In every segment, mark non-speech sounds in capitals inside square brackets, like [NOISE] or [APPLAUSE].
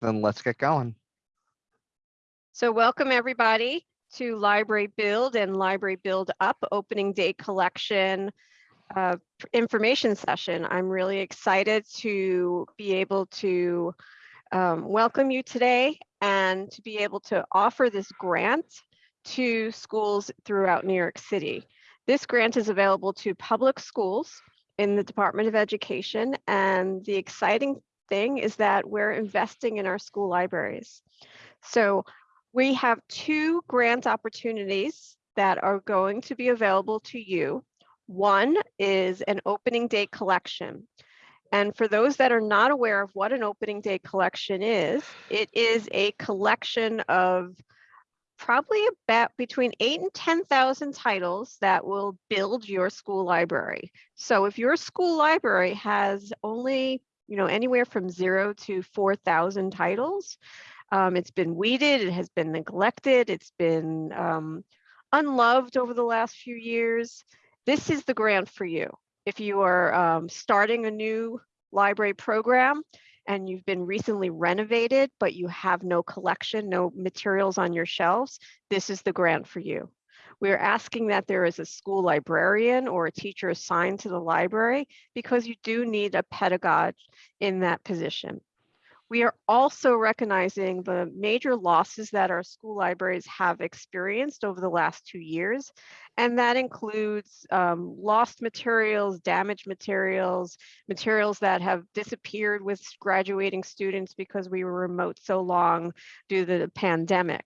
then let's get going. So welcome everybody to Library Build and Library Build Up Opening Day Collection uh, information session. I'm really excited to be able to um, welcome you today and to be able to offer this grant to schools throughout New York City. This grant is available to public schools in the Department of Education and the exciting thing is that we're investing in our school libraries. So we have two grant opportunities that are going to be available to you. One is an opening day collection. And for those that are not aware of what an opening day collection is, it is a collection of probably about between eight and 10,000 titles that will build your school library. So if your school library has only, you know, anywhere from zero to 4,000 titles, um, it's been weeded, it has been neglected, it's been um, unloved over the last few years. This is the grant for you. If you are um, starting a new library program, and you've been recently renovated, but you have no collection, no materials on your shelves, this is the grant for you. We're asking that there is a school librarian or a teacher assigned to the library because you do need a pedagogue in that position. We are also recognizing the major losses that our school libraries have experienced over the last two years. And that includes um, lost materials, damaged materials, materials that have disappeared with graduating students because we were remote so long due to the pandemic.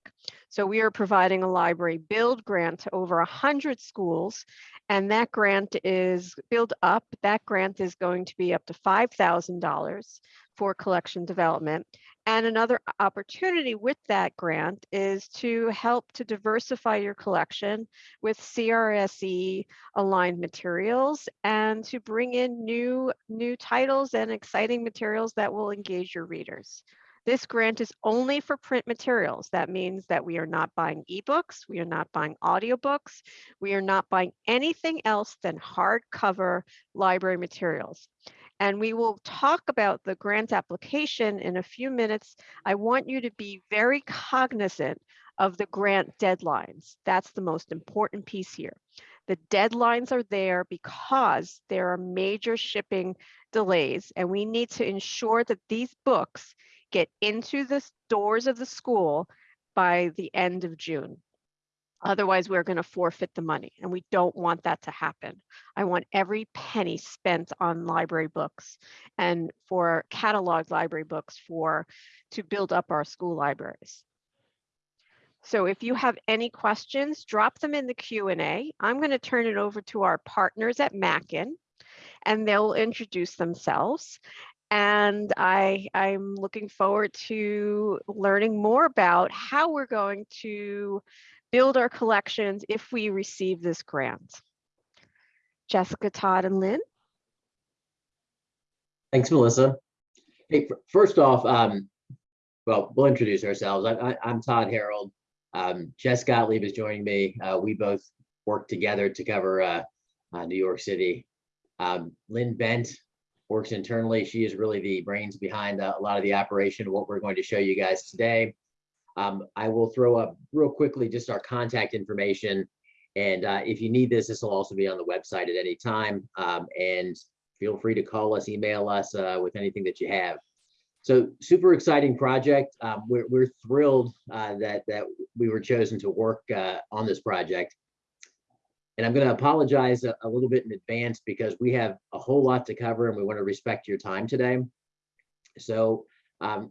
So we are providing a library build grant to over 100 schools and that grant is build up. That grant is going to be up to $5,000 for collection development. And another opportunity with that grant is to help to diversify your collection with CRSE aligned materials and to bring in new, new titles and exciting materials that will engage your readers. This grant is only for print materials. That means that we are not buying ebooks, we are not buying audiobooks, we are not buying anything else than hardcover library materials and we will talk about the grant application in a few minutes. I want you to be very cognizant of the grant deadlines. That's the most important piece here. The deadlines are there because there are major shipping delays and we need to ensure that these books get into the doors of the school by the end of June. Otherwise, we're going to forfeit the money and we don't want that to happen. I want every penny spent on library books and for catalog library books for to build up our school libraries. So if you have any questions, drop them in the Q&A. I'm going to turn it over to our partners at Mackin and they'll introduce themselves. And I, I'm looking forward to learning more about how we're going to build our collections if we receive this grant. Jessica, Todd, and Lynn. Thanks, Melissa. Hey, first off, um, well, we'll introduce ourselves. I, am Todd Harold. Um, Jess Gottlieb is joining me. Uh, we both work together to cover uh, uh, New York City. Um, Lynn Bent works internally. She is really the brains behind uh, a lot of the operation of what we're going to show you guys today. Um, I will throw up real quickly just our contact information. And uh, if you need this, this will also be on the website at any time. Um, and feel free to call us, email us uh, with anything that you have. So super exciting project. Um, we're, we're thrilled uh, that, that we were chosen to work uh, on this project. And I'm going to apologize a, a, little bit in advance because we have a whole lot to cover and we want to respect your time today. So um,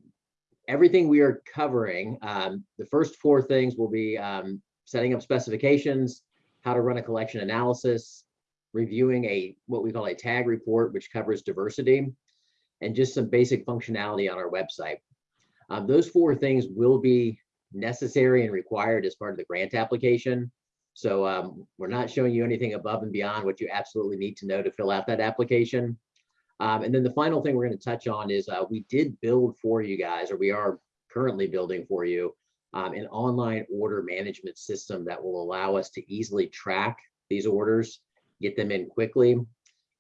everything we are covering, um, the first four things will be um, setting up specifications, how to run a collection analysis, reviewing a what we call a tag report, which covers diversity, and just some basic functionality on our website. Um, those four things will be necessary and required as part of the grant application. So um, we're not showing you anything above and beyond what you absolutely need to know to fill out that application. Um, and then the final thing we're going to touch on is uh, we did build for you guys, or we are currently building for you, um, an online order management system that will allow us to easily track these orders, get them in quickly,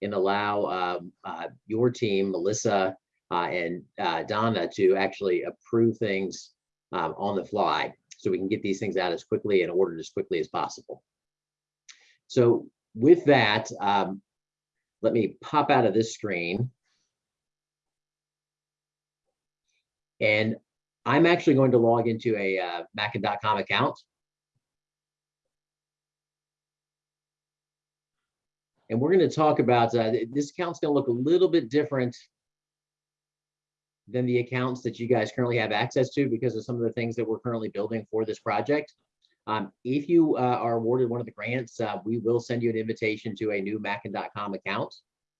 and allow um, uh, your team, Melissa, uh, and uh, Donna to actually approve things um, on the fly so we can get these things out as quickly and ordered as quickly as possible. So with that, um, let me pop out of this screen. And I'm actually going to log into a uh, Mackin.com account. And we're going to talk about, uh, this account's going to look a little bit different than the accounts that you guys currently have access to because of some of the things that we're currently building for this project. Um, if you uh, are awarded one of the grants, uh, we will send you an invitation to a new Mackin.com account.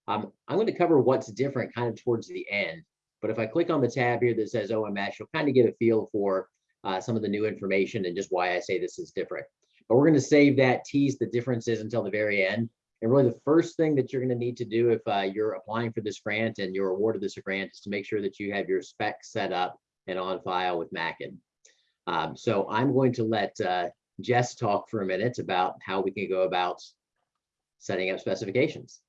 Um, I'm going to cover what's different kind of towards the end. But if I click on the tab here that says OMS, you'll kind of get a feel for uh, some of the new information and just why I say this is different. But we're going to save that, tease the differences until the very end. And really the first thing that you're going to need to do if uh, you're applying for this grant and you're awarded this grant is to make sure that you have your specs set up and on file with Mackin. Um, so I'm going to let uh, Jess talk for a minute about how we can go about setting up specifications.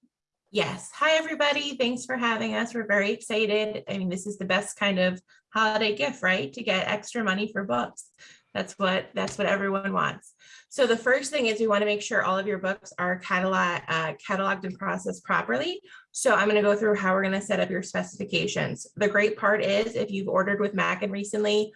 Yes. Hi, everybody. Thanks for having us. We're very excited. I mean, this is the best kind of holiday gift, right? To get extra money for books. That's what that's what everyone wants. So the first thing is we want to make sure all of your books are catalog, uh, cataloged and processed properly. So I'm going to go through how we're going to set up your specifications. The great part is if you've ordered with Mackin recently,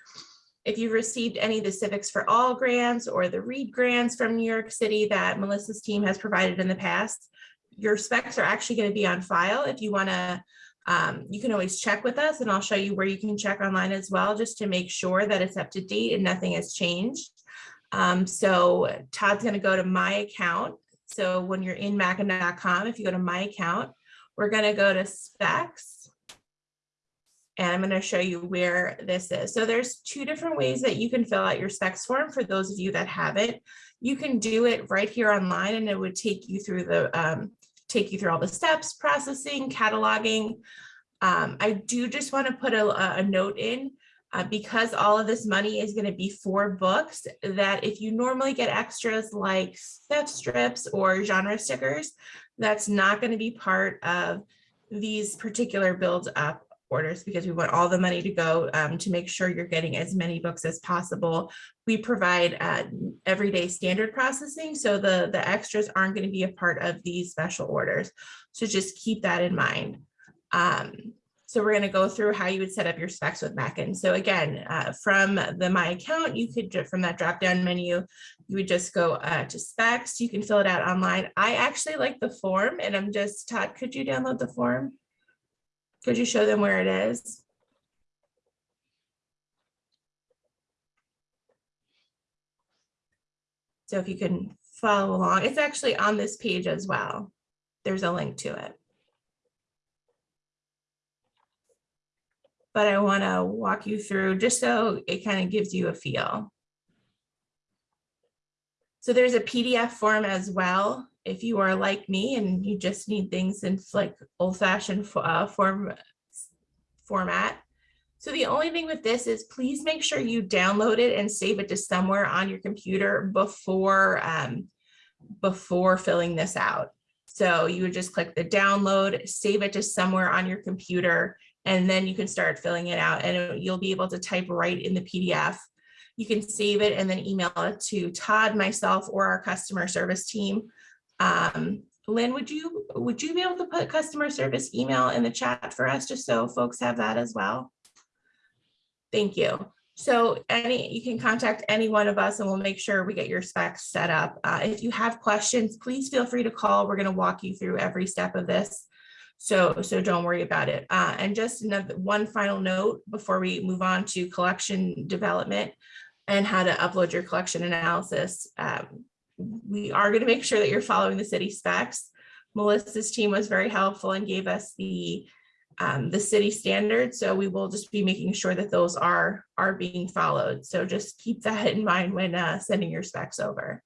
if you've received any of the Civics for All grants or the READ grants from New York City that Melissa's team has provided in the past, your specs are actually going to be on file. If you want to um, you can always check with us and I'll show you where you can check online as well, just to make sure that it's up to date and nothing has changed. Um, so Todd's going to go to my account. So when you're in Mackin.com, if you go to my account, we're going to go to specs. And I'm going to show you where this is. So there's two different ways that you can fill out your specs form for those of you that have it. You can do it right here online and it would take you through the um, take you through all the steps, processing, cataloging. Um, I do just want to put a, a note in uh, because all of this money is going to be for books that if you normally get extras like theft strips or genre stickers, that's not going to be part of these particular build up orders because we want all the money to go um, to make sure you're getting as many books as possible. We provide uh, everyday standard processing, so the, the extras aren't going to be a part of these special orders. So just keep that in mind. Um, so we're going to go through how you would set up your specs with Mackin. So again, uh, from the My Account, you could, from that drop down menu, you would just go uh, to specs. You can fill it out online. I actually like the form and I'm just, Todd, could you download the form? Could you show them where it is? So if you can follow along, it's actually on this page as well. There's a link to it. But I want to walk you through just so it kind of gives you a feel. So there's a PDF form as well if you are like me and you just need things in like old fashioned uh, form format. So the only thing with this is please make sure you download it and save it to somewhere on your computer before um, before filling this out. So you would just click the download, save it to somewhere on your computer, and then you can start filling it out and you'll be able to type right in the PDF. You can save it and then email it to Todd, myself, or our customer service team. Um, Lynn, would you would you be able to put customer service email in the chat for us just so folks have that as well? Thank you. So any you can contact any one of us and we'll make sure we get your specs set up. Uh, if you have questions, please feel free to call. We're going to walk you through every step of this. So, so don't worry about it. Uh, and just another one final note before we move on to collection development and how to upload your collection analysis. Um, we are going to make sure that you're following the city specs. Melissa's team was very helpful and gave us the um, the city standards. So we will just be making sure that those are are being followed. So just keep that in mind when uh, sending your specs over.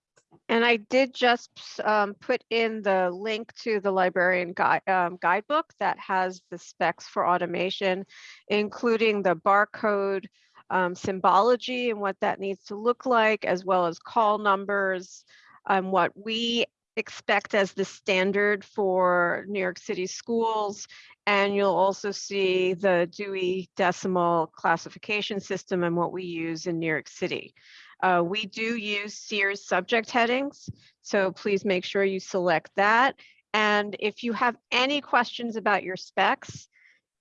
And I did just um, put in the link to the librarian guide, um, guidebook that has the specs for automation, including the barcode um, symbology and what that needs to look like, as well as call numbers, um, what we expect as the standard for New York City schools. And you'll also see the Dewey Decimal Classification System and what we use in New York City. Uh, we do use Sears subject headings, so please make sure you select that. And if you have any questions about your specs,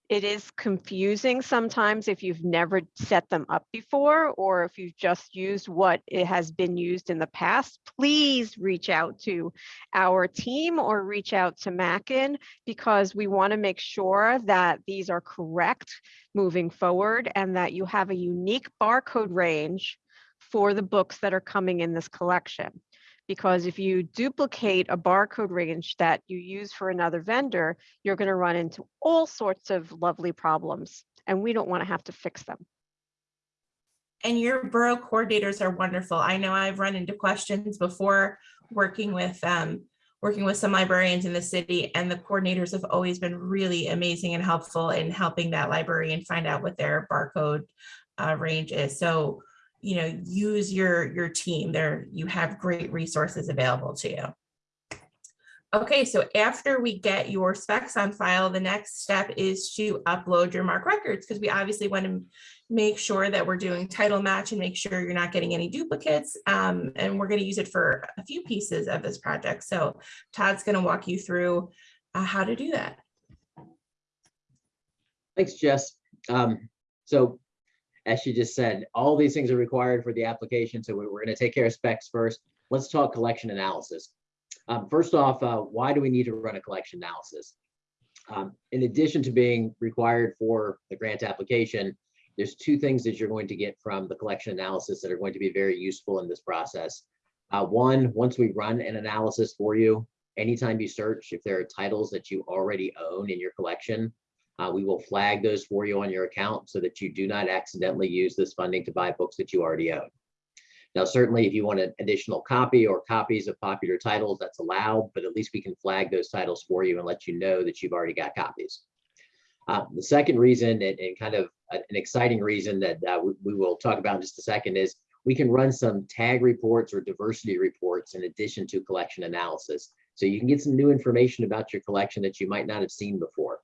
it is confusing sometimes if you've never set them up before or if you've just used what it has been used in the past, please reach out to our team or reach out to Mackin because we want to make sure that these are correct moving forward and that you have a unique barcode range for the books that are coming in this collection because if you duplicate a barcode range that you use for another vendor, you're going to run into all sorts of lovely problems, and we don't want to have to fix them. And your borough coordinators are wonderful. I know I've run into questions before working with um, working with some librarians in the city and the coordinators have always been really amazing and helpful in helping that librarian find out what their barcode uh, range is. So you know, use your, your team there. You have great resources available to you. Okay, so after we get your specs on file, the next step is to upload your MARC records because we obviously want to make sure that we're doing title match and make sure you're not getting any duplicates. Um, and we're going to use it for a few pieces of this project. So Todd's going to walk you through uh, how to do that. Thanks, Jess. Um, so as she just said, all these things are required for the application. So we're, going to take care of specs first. Let's talk collection analysis. Um, first off, uh, why do we need to run a collection analysis? Um, in addition to being required for the grant application, there's two things that you're going to get from the collection analysis that are going to be very useful in this process. Uh, one, once we run an analysis for you, anytime you search, if there are titles that you already own in your collection, uh, we will flag those for you on your account so that you do not accidentally use this funding to buy books that you already own. Now, certainly if you want an additional copy or copies of popular titles, that's allowed, but at least we can flag those titles for you and let you know that you've already got copies. Uh, the second reason and, and, kind of an exciting reason that uh, we, we will talk about in just a second is we can run some tag reports or diversity reports in addition to collection analysis. So you can get some new information about your collection that you might not have seen before.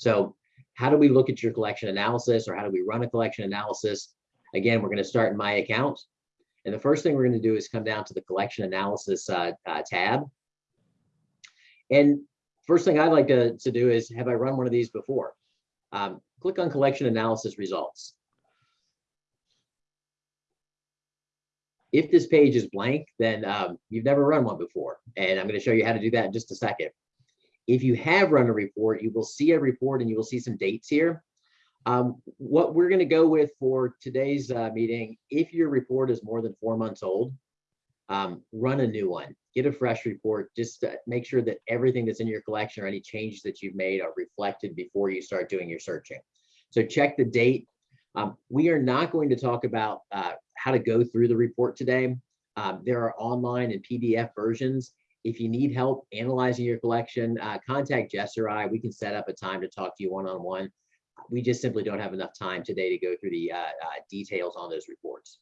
So how do we look at your collection analysis or how do we run a collection analysis? Again, we're going to start in my account. And the first thing we're going to do is come down to the collection analysis uh, uh, tab. And first thing I'd like to, to do is have I run one of these before? Um, click on collection analysis results. If this page is blank, then um, you've never run one before. And I'm going to show you how to do that in just a second. If you have run a report, you will see a report and you will see some dates here. Um, what we're going to go with for today's uh, meeting, if your report is more than four months old, um, run a new one, get a fresh report, just make sure that everything that's in your collection or any changes that you've made are reflected before you start doing your searching. So check the date. Um, we are not going to talk about uh, how to go through the report today. Um, there are online and PDF versions. If you need help analyzing your collection, uh, contact Jess or I. We can set up a time to talk to you one-on-one. -on -one. We just simply don't have enough time today to go through the uh, uh, details on those reports.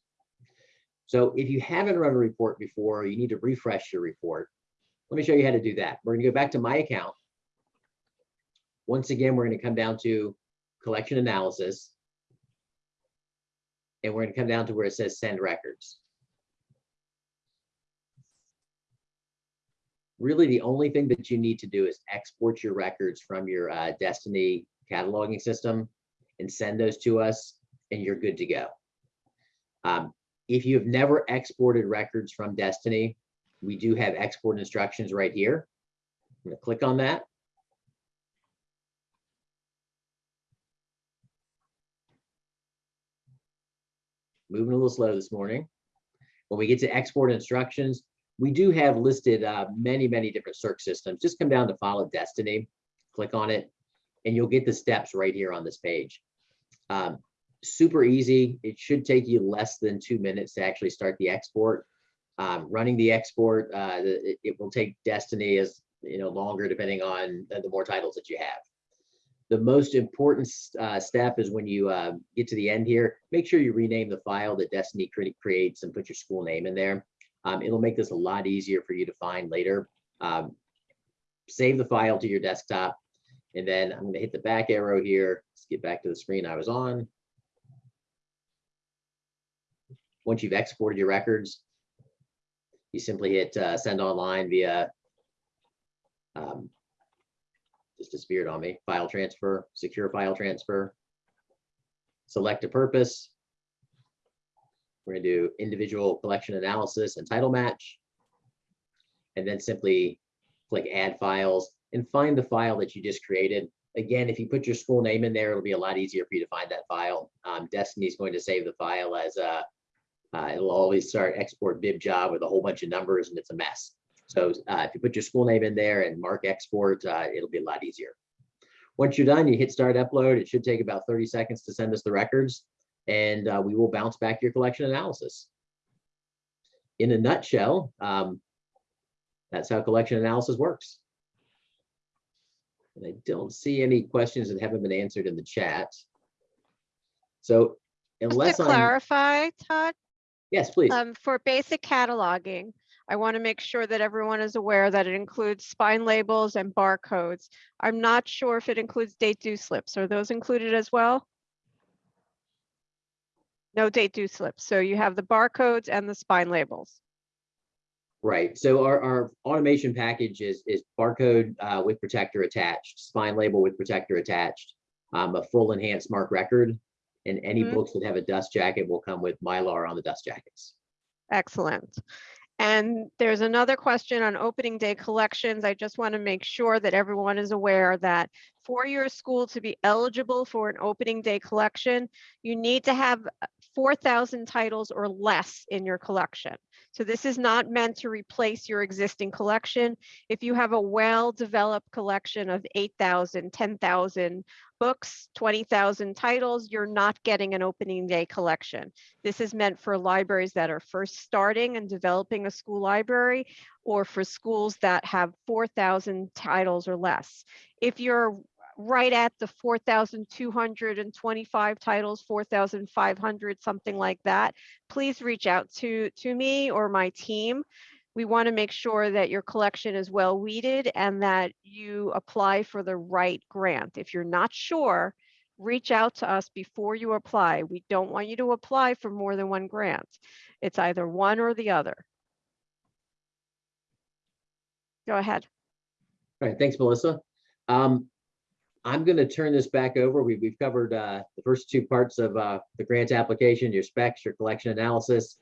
So if you haven't run a report before, you need to refresh your report. Let me show you how to do that. We're going to go back to my account. Once again, we're going to come down to collection analysis. And we're going to come down to where it says send records. Really the only thing that you need to do is export your records from your uh, Destiny cataloging system and send those to us and you're good to go. Um, if you have never exported records from Destiny, we do have export instructions right here. I'm gonna click on that. Moving a little slow this morning. When we get to export instructions, we do have listed uh, many, many different search systems. Just come down to Follett Destiny, click on it, and you'll get the steps right here on this page. Um, super easy. It should take you less than two minutes to actually start the export. Um, running the export, uh, it, it, will take Destiny as you know longer depending on the more titles that you have. The most important uh, step is when you uh, get to the end here, make sure you rename the file that Destiny cre creates and put your school name in there Um, it'll make this a lot easier for you to find later. Um, save the file to your desktop. And then I'm gonna hit the back arrow here. Let's get back to the screen I was on. Once you've exported your records, you simply hit uh, send online via um, just disappeared on me, file transfer, secure file transfer. Select a purpose. We're gonna do individual collection analysis and title match. And then simply click add files and find the file that you just created. Again, if you put your school name in there, it'll be a lot easier for you to find that file. Um, Destiny's going to save the file as a, uh, it'll always start export bib job with a whole bunch of numbers and it's a mess. So uh, if you put your school name in there and mark export, uh, it'll be a lot easier. Once you're done, you hit start upload. It should take about 30 seconds to send us the records and uh, we will bounce back your collection analysis. In a nutshell, um, that's how collection analysis works. And I don't see any questions that haven't been answered in the chat. So Just unless to I'm, clarify, Todd, yes, please. um, for basic cataloging, I want to make sure that everyone is aware that it includes spine labels and barcodes. I'm not sure if it includes date due slips. Are those included as well? No date due slips. So you have the barcodes and the spine labels. Right, so our, our automation package is, is barcode uh, with protector attached, spine label with protector attached, um, a full enhanced MARC record, and any Mhm. books that have a dust jacket will come with Mylar on the dust jackets. Excellent. And there's another question on opening day collections. I just want to make sure that everyone is aware that for your school to be eligible for an opening day collection, you need to have 4,000 titles or less in your collection. So this is not meant to replace your existing collection. If you have a well-developed collection of 8,000, 10,000 books, 20,000 titles, you're not getting an opening day collection. This is meant for libraries that are first starting and developing a school library or for schools that have 4,000 titles or less. If you're right at the 4,225 titles, 4,500, something like that, please reach out to, to me or my team. We want to make sure that your collection is well weeded and that you apply for the right grant. If you're not sure, reach out to us before you apply. We don't want you to apply for more than one grant. It's either one or the other. Go ahead. All right, thanks, Melissa. Um, I'm gonna turn this back over. We, we've covered, uh, the first two parts of, uh, the grant application, your specs, your collection analysis.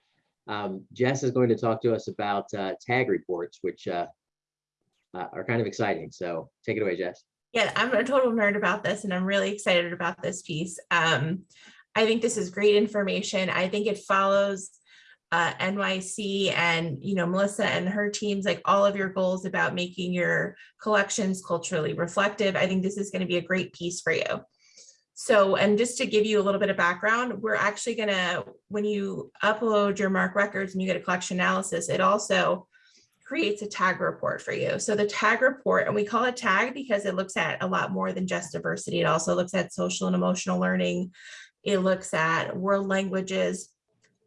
Um, Jess is going to talk to us about, uh, tag reports, which, uh, uh, are kind of exciting. So take it away, Jess. Yeah, I'm a total nerd about this and I'm really excited about this piece. Um, I think this is great information. I think it follows uh, NYC and, you know, Melissa and her teams, like all of your goals about making your collections culturally reflective. I think this is going to be a great piece for you. So, and just to give you a little bit of background, we're actually gonna, when you upload your MARC records and you get a collection analysis, it also creates a tag report for you. So the tag report, and we call it tag because it looks at a lot more than just diversity. It also looks at social and emotional learning. It looks at world languages,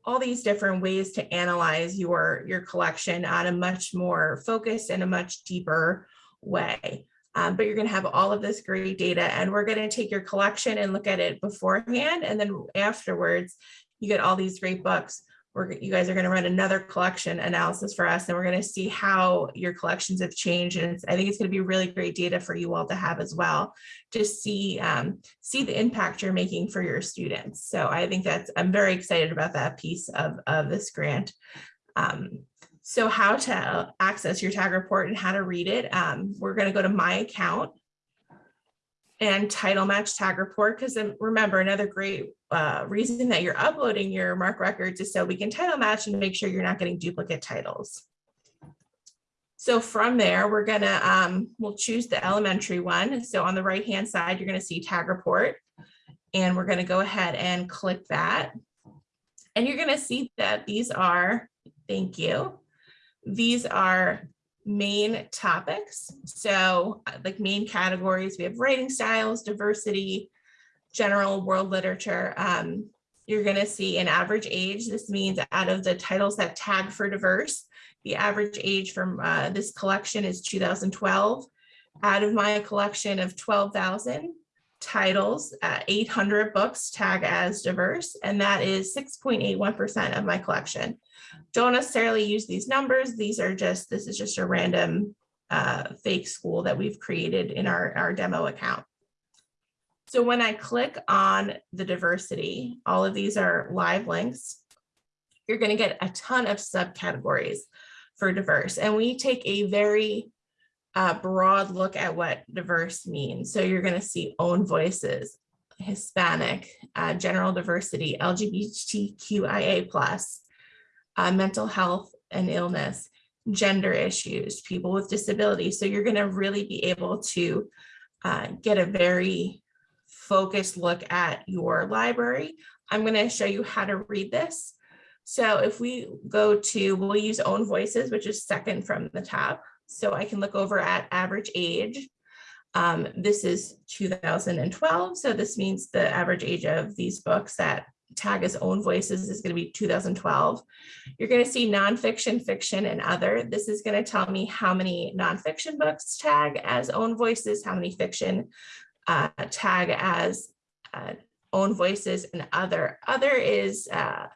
all these different ways to analyze your, your collection on a much more focused and a much deeper way. Um, but you're going to have all of this great data and we're going to take your collection and look at it beforehand. And then afterwards, you get all these great books. We're, you guys are going to run another collection analysis for us and we're going to see how your collections have changed. And I think it's going to be really great data for you all to have as well to see, um, see the impact you're making for your students. So I think that's, I'm very excited about that piece of, of this grant. Um, so how to access your tag report and how to read it. Um, we're going to go to my account and title match tag report because remember another great uh, reason that you're uploading your MARC records is so we can title match and make sure you're not getting duplicate titles. So from there, we're gonna, um, we'll choose the elementary one. So on the right hand side, you're gonna see tag report. And we're gonna go ahead and click that. And you're gonna see that these are, thank you. These are main topics. So uh, like main categories, we have writing styles, diversity, general world literature. Um, you're gonna see an average age. This means out of the titles that tag for diverse, the average age from uh, this collection is 2012. Out of my collection of 12,000 titles, uh, 800 books tag as diverse, and that is 6.81% of my collection. Don't necessarily use these numbers. These are just, this is just a random uh, fake school that we've created in our, our demo account. So when I click on the diversity, all of these are live links. You're going to get a ton of subcategories for diverse. And we take a very uh, broad look at what diverse means. So you're going to see own voices, Hispanic, uh, general diversity, LGBTQIA uh, mental health and illness, gender issues, people with disabilities. So you're going to really be able to uh, get a very focused look at your library. I'm going to show you how to read this. So if we go to, we'll use own voices, which is second from the top. So I can look over at average age. Um, this is 2012. So this means the average age of these books that tag as own voices is going to be 2012. You're going to see nonfiction, fiction, and other. This is going to tell me how many nonfiction books tag as own voices, how many fiction uh, tag as uh, own voices, and other. Other is uh,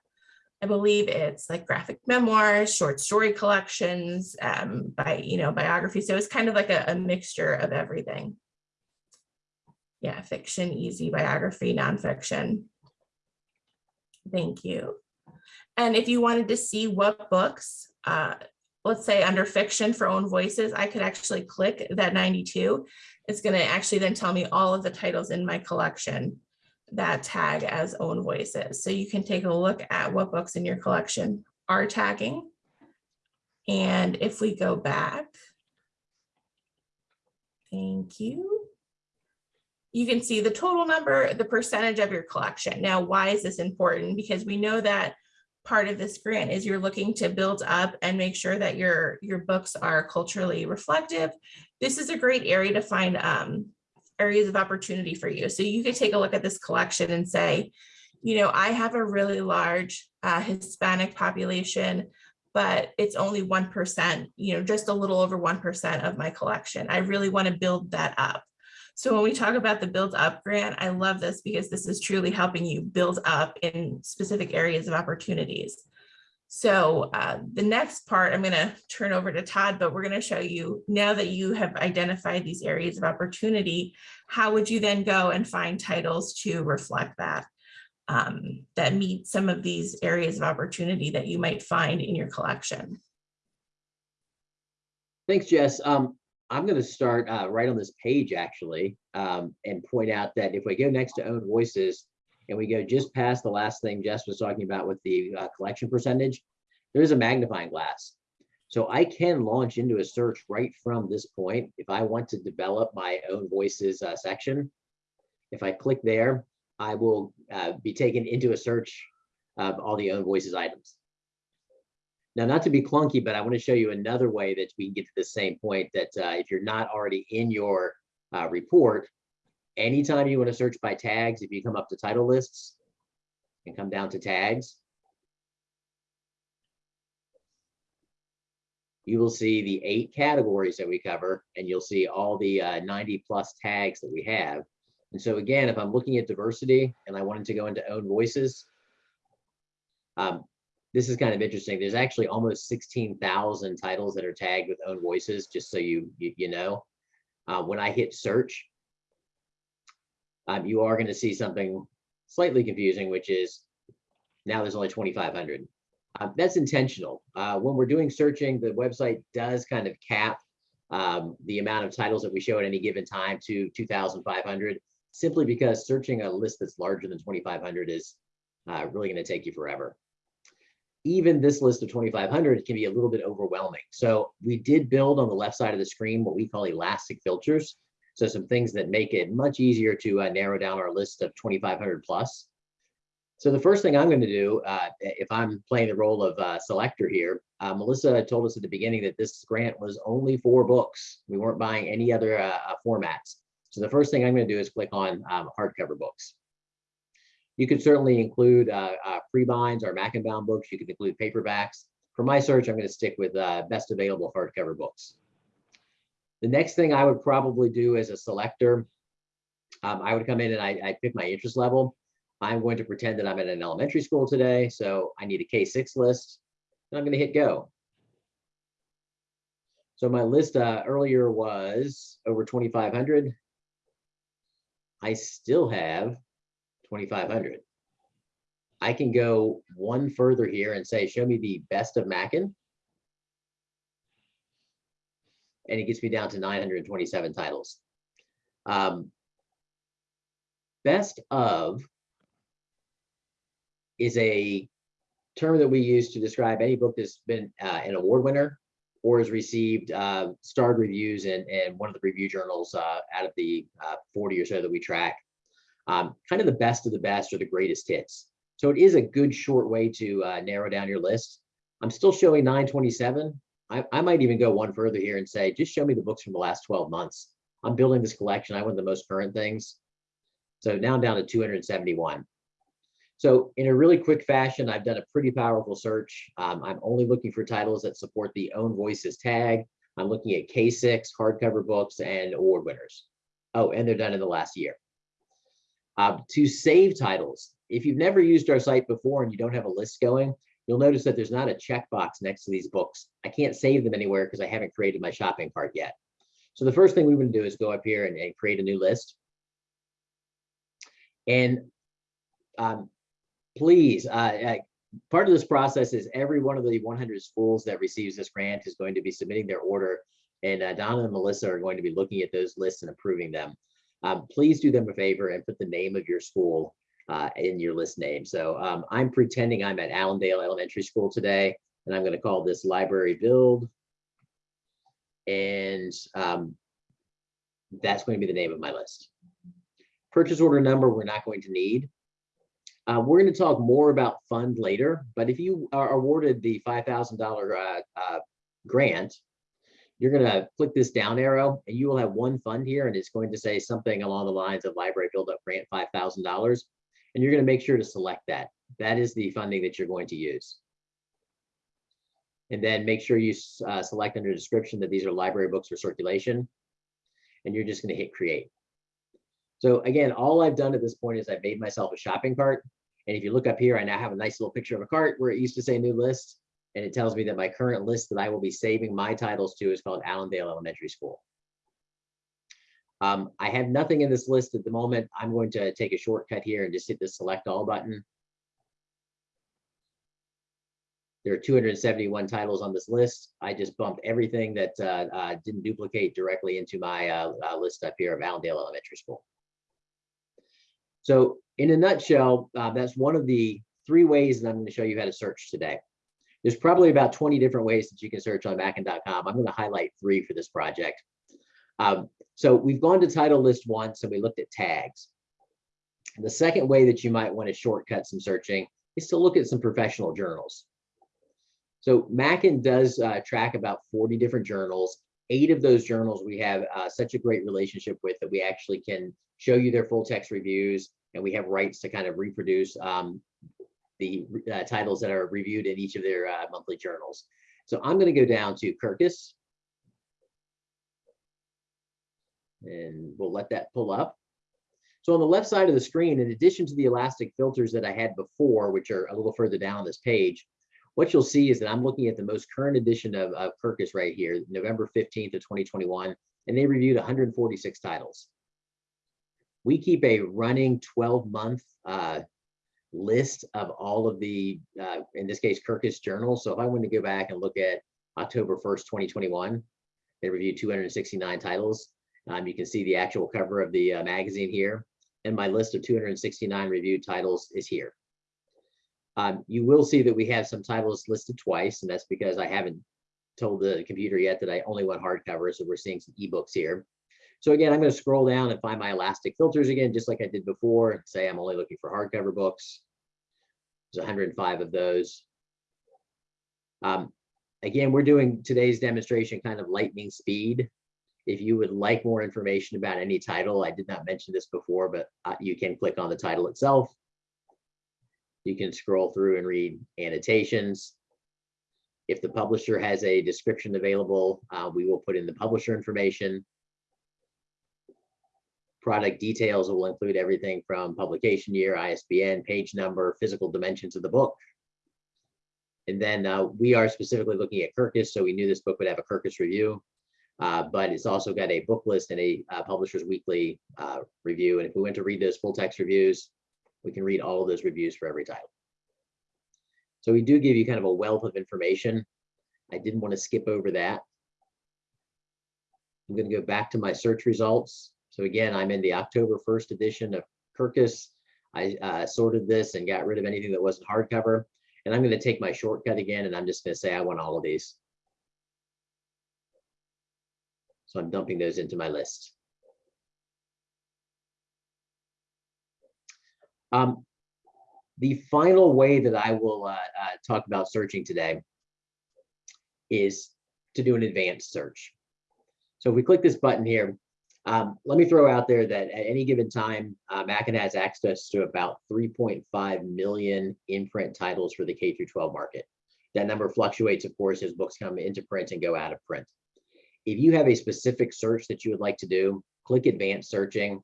I believe it's like graphic memoirs, short story collections, um, by, you know, biography. So it's kind of like a, a mixture of everything. Yeah, fiction, easy, biography, nonfiction. Thank you. And if you wanted to see what books, uh, let's say under fiction for own voices, I could actually click that 92. It's going to actually then tell me all of the titles in my collection that tag as own voices. So you can take a look at what books in your collection are tagging. And if we go back, thank you. You can see the total number, the percentage of your collection. Now, why is this important? Because we know that part of this grant is you're looking to build up and make sure that your, your books are culturally reflective. This is a great area to find um, areas of opportunity for you. So you could take a look at this collection and say, you know, I have a really large uh, Hispanic population, but it's only 1%, you know, just a little over 1% of my collection. I really want to build that up. So when we talk about the build up grant, I love this because this is truly helping you build up in specific areas of opportunities. So uh, the next part I'm going to turn over to Todd, but we're going to show you now that you have identified these areas of opportunity, how would you then go and find titles to reflect that, um, that meet some of these areas of opportunity that you might find in your collection? Thanks, Jess. Um, I'm going to start uh, right on this page actually um, and point out that if we go next to own voices, and we go just past the last thing Jess was talking about with the uh, collection percentage, there's a magnifying glass. So I can launch into a search right from this point. If I want to develop my own voices uh, section, if I click there, I will uh, be taken into a search of all the own voices items. Now, not to be clunky, but I want to show you another way that we can get to the same point that uh, if you're not already in your uh, report, anytime you want to search by tags, if you come up to title lists and come down to tags, you will see the eight categories that we cover, and you'll see all the uh, 90 plus tags that we have. And so again, if I'm looking at diversity and I wanted to go into own voices, um, this is kind of interesting. There's actually almost 16,000 titles that are tagged with own voices, just so you, you, you know. Uh, when I hit search, um, you are going to see something slightly confusing, which is now there's only 2,500. Uh, that's intentional. Uh, when we're doing searching, the website does kind of cap um, the amount of titles that we show at any given time to 2,500, simply because searching a list that's larger than 2,500 is uh, really going to take you forever. Even this list of 2,500 can be a little bit overwhelming. So we did build on the left side of the screen what we call elastic filters. So some things that make it much easier to uh, narrow down our list of 2,500 plus. So the first thing I'm going to do, uh, if I'm playing the role of uh, selector here, uh, Melissa told us at the beginning that this grant was only four books. We weren't buying any other uh, uh, formats. So the first thing I'm going to do is click on um, hardcover books. You could certainly include uh, uh, pre-binds or Mackinbound books. You could include paperbacks. For my search, I'm going to stick with uh, best available hardcover books. The next thing I would probably do as a selector, um, I would come in and I, I pick my interest level. I'm going to pretend that I'm at an elementary school today, so I need a K-6 list. And I'm going to hit go. So my list uh, earlier was over 2,500. I still have 2,500. I can go one further here and say, show me the best of Mackin. And it gets me down to 927 titles. Um, best of is a term that we use to describe any book that's been uh, an award winner or has received uh, starred reviews in, one of the review journals uh, out of the uh, 40 or so that we track. Um, kind of the best of the best or the greatest hits. So it is a good short way to uh, narrow down your list. I'm still showing 927. I, I might even go one further here and say, just show me the books from the last 12 months. I'm building this collection. I want the most current things. So now I'm down to 271. So in a really quick fashion, I've done a pretty powerful search. Um, I'm only looking for titles that support the own voices tag. I'm looking at K6 hardcover books and award winners. Oh, and they're done in the last year. Uh, to save titles, if you've never used our site before and you don't have a list going, you'll notice that there's not a checkbox next to these books. I can't save them anywhere because I haven't created my shopping cart yet. So the first thing we want to do is go up here and, and create a new list. And um, please, uh, part of this process is every one of the 100 schools that receives this grant is going to be submitting their order and uh, Donna and Melissa are going to be looking at those lists and approving them. Um, please do them a favor and put the name of your school uh, in your list name. So um, I'm pretending I'm at Allendale Elementary School today, and I'm going to call this library build. And um, that's going to be the name of my list. Purchase order number we're not going to need. Uh, we're going to talk more about fund later, but if you are awarded the $5,000 uh, uh, grant, you're going to click this down arrow and you will have one fund here and it's going to say something along the lines of library build up grant $5,000 and you're going to make sure to select that. That is the funding that you're going to use. And then make sure you uh, select under description that these are library books for circulation and you're just going to hit create. So again, all I've done at this point is I've made myself a shopping cart. And if you look up here, I now have a nice little picture of a cart where it used to say new list. And it tells me that my current list that I will be saving my titles to is called Allendale Elementary School. Um, I have nothing in this list at the moment. I'm going to take a shortcut here and just hit the select all button. There are 271 titles on this list. I just bumped everything that uh, uh, didn't duplicate directly into my uh, uh list up here of Allendale Elementary School. So in a nutshell, uh, that's one of the three ways that I'm going to show you how to search today. There's probably about 20 different ways that you can search on Mackin.com. I'm going to highlight three for this project. Um, so we've gone to title list once and we looked at tags. And the second way that you might want to shortcut some searching is to look at some professional journals. So Mackin does uh, track about 40 different journals. Eight of those journals we have uh, such a great relationship with that we actually can show you their full text reviews and we have rights to kind of reproduce um, the uh, titles that are reviewed in each of their uh, monthly journals. So I'm going to go down to Kirkus. And we'll let that pull up. So on the left side of the screen, in addition to the elastic filters that I had before, which are a little further down this page, what you'll see is that I'm looking at the most current edition of, of Kirkus right here, November 15th of 2021, and they reviewed 146 titles. We keep a running 12 month uh, list of all of the, uh, in this case, Kirkus journals. So if I want to go back and look at October 1st, 2021, they reviewed 269 titles. Um, you can see the actual cover of the uh, magazine here. And my list of 269 reviewed titles is here. Um, you will see that we have some titles listed twice, and that's because I haven't told the computer yet that I only want hardcover, so we're seeing some ebooks here. So again, I'm going to scroll down and find my elastic filters again, just like I did before. Say I'm only looking for hardcover books. There's 105 of those. Um, again, we're doing today's demonstration kind of lightning speed. If you would like more information about any title, I did not mention this before, but uh, you can click on the title itself. You can scroll through and read annotations. If the publisher has a description available, uh, we will put in the publisher information. Product details will include everything from publication year, ISBN, page number, physical dimensions of the book. And then uh, we are specifically looking at Kirkus, so we knew this book would have a Kirkus review. Uh, but it's also got a Booklist and a uh, publisher's weekly uh, review. And if we went to read those full text reviews, we can read all of those reviews for every title. So we do give you kind of a wealth of information. I didn't want to skip over that. I'm going to go back to my search results. So again, I'm in the October 1st edition of Kirkus. I uh, sorted this and got rid of anything that wasn't hardcover. And I'm going to take my shortcut again, and I'm just going to say I want all of these. So I'm dumping those into my list. Um, the final way that I will uh, uh, talk about searching today is to do an advanced search. So if we click this button here, um, let me throw out there that at any given time, uh, Mackin has access to about 3.5 million in-print titles for the K through 12 market. That number fluctuates, of course, as books come into print and go out of print. If you have a specific search that you would like to do, click advanced searching.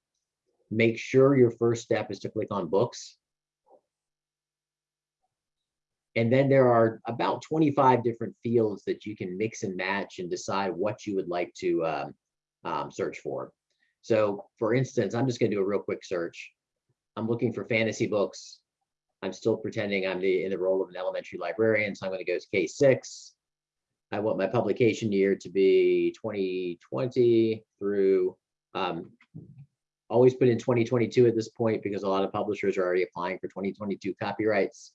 Make sure your first step is to click on books. And then there are about 25 different fields that you can mix and match and decide what you would like to um, um, search for. So for instance, I'm just gonna do a real quick search. I'm looking for fantasy books. I'm still pretending I'm the, in the role of an elementary librarian, so I'm gonna go to K6. I want my publication year to be 2020 through, um, always put in 2022 at this point because a lot of publishers are already applying for 2022 copyrights.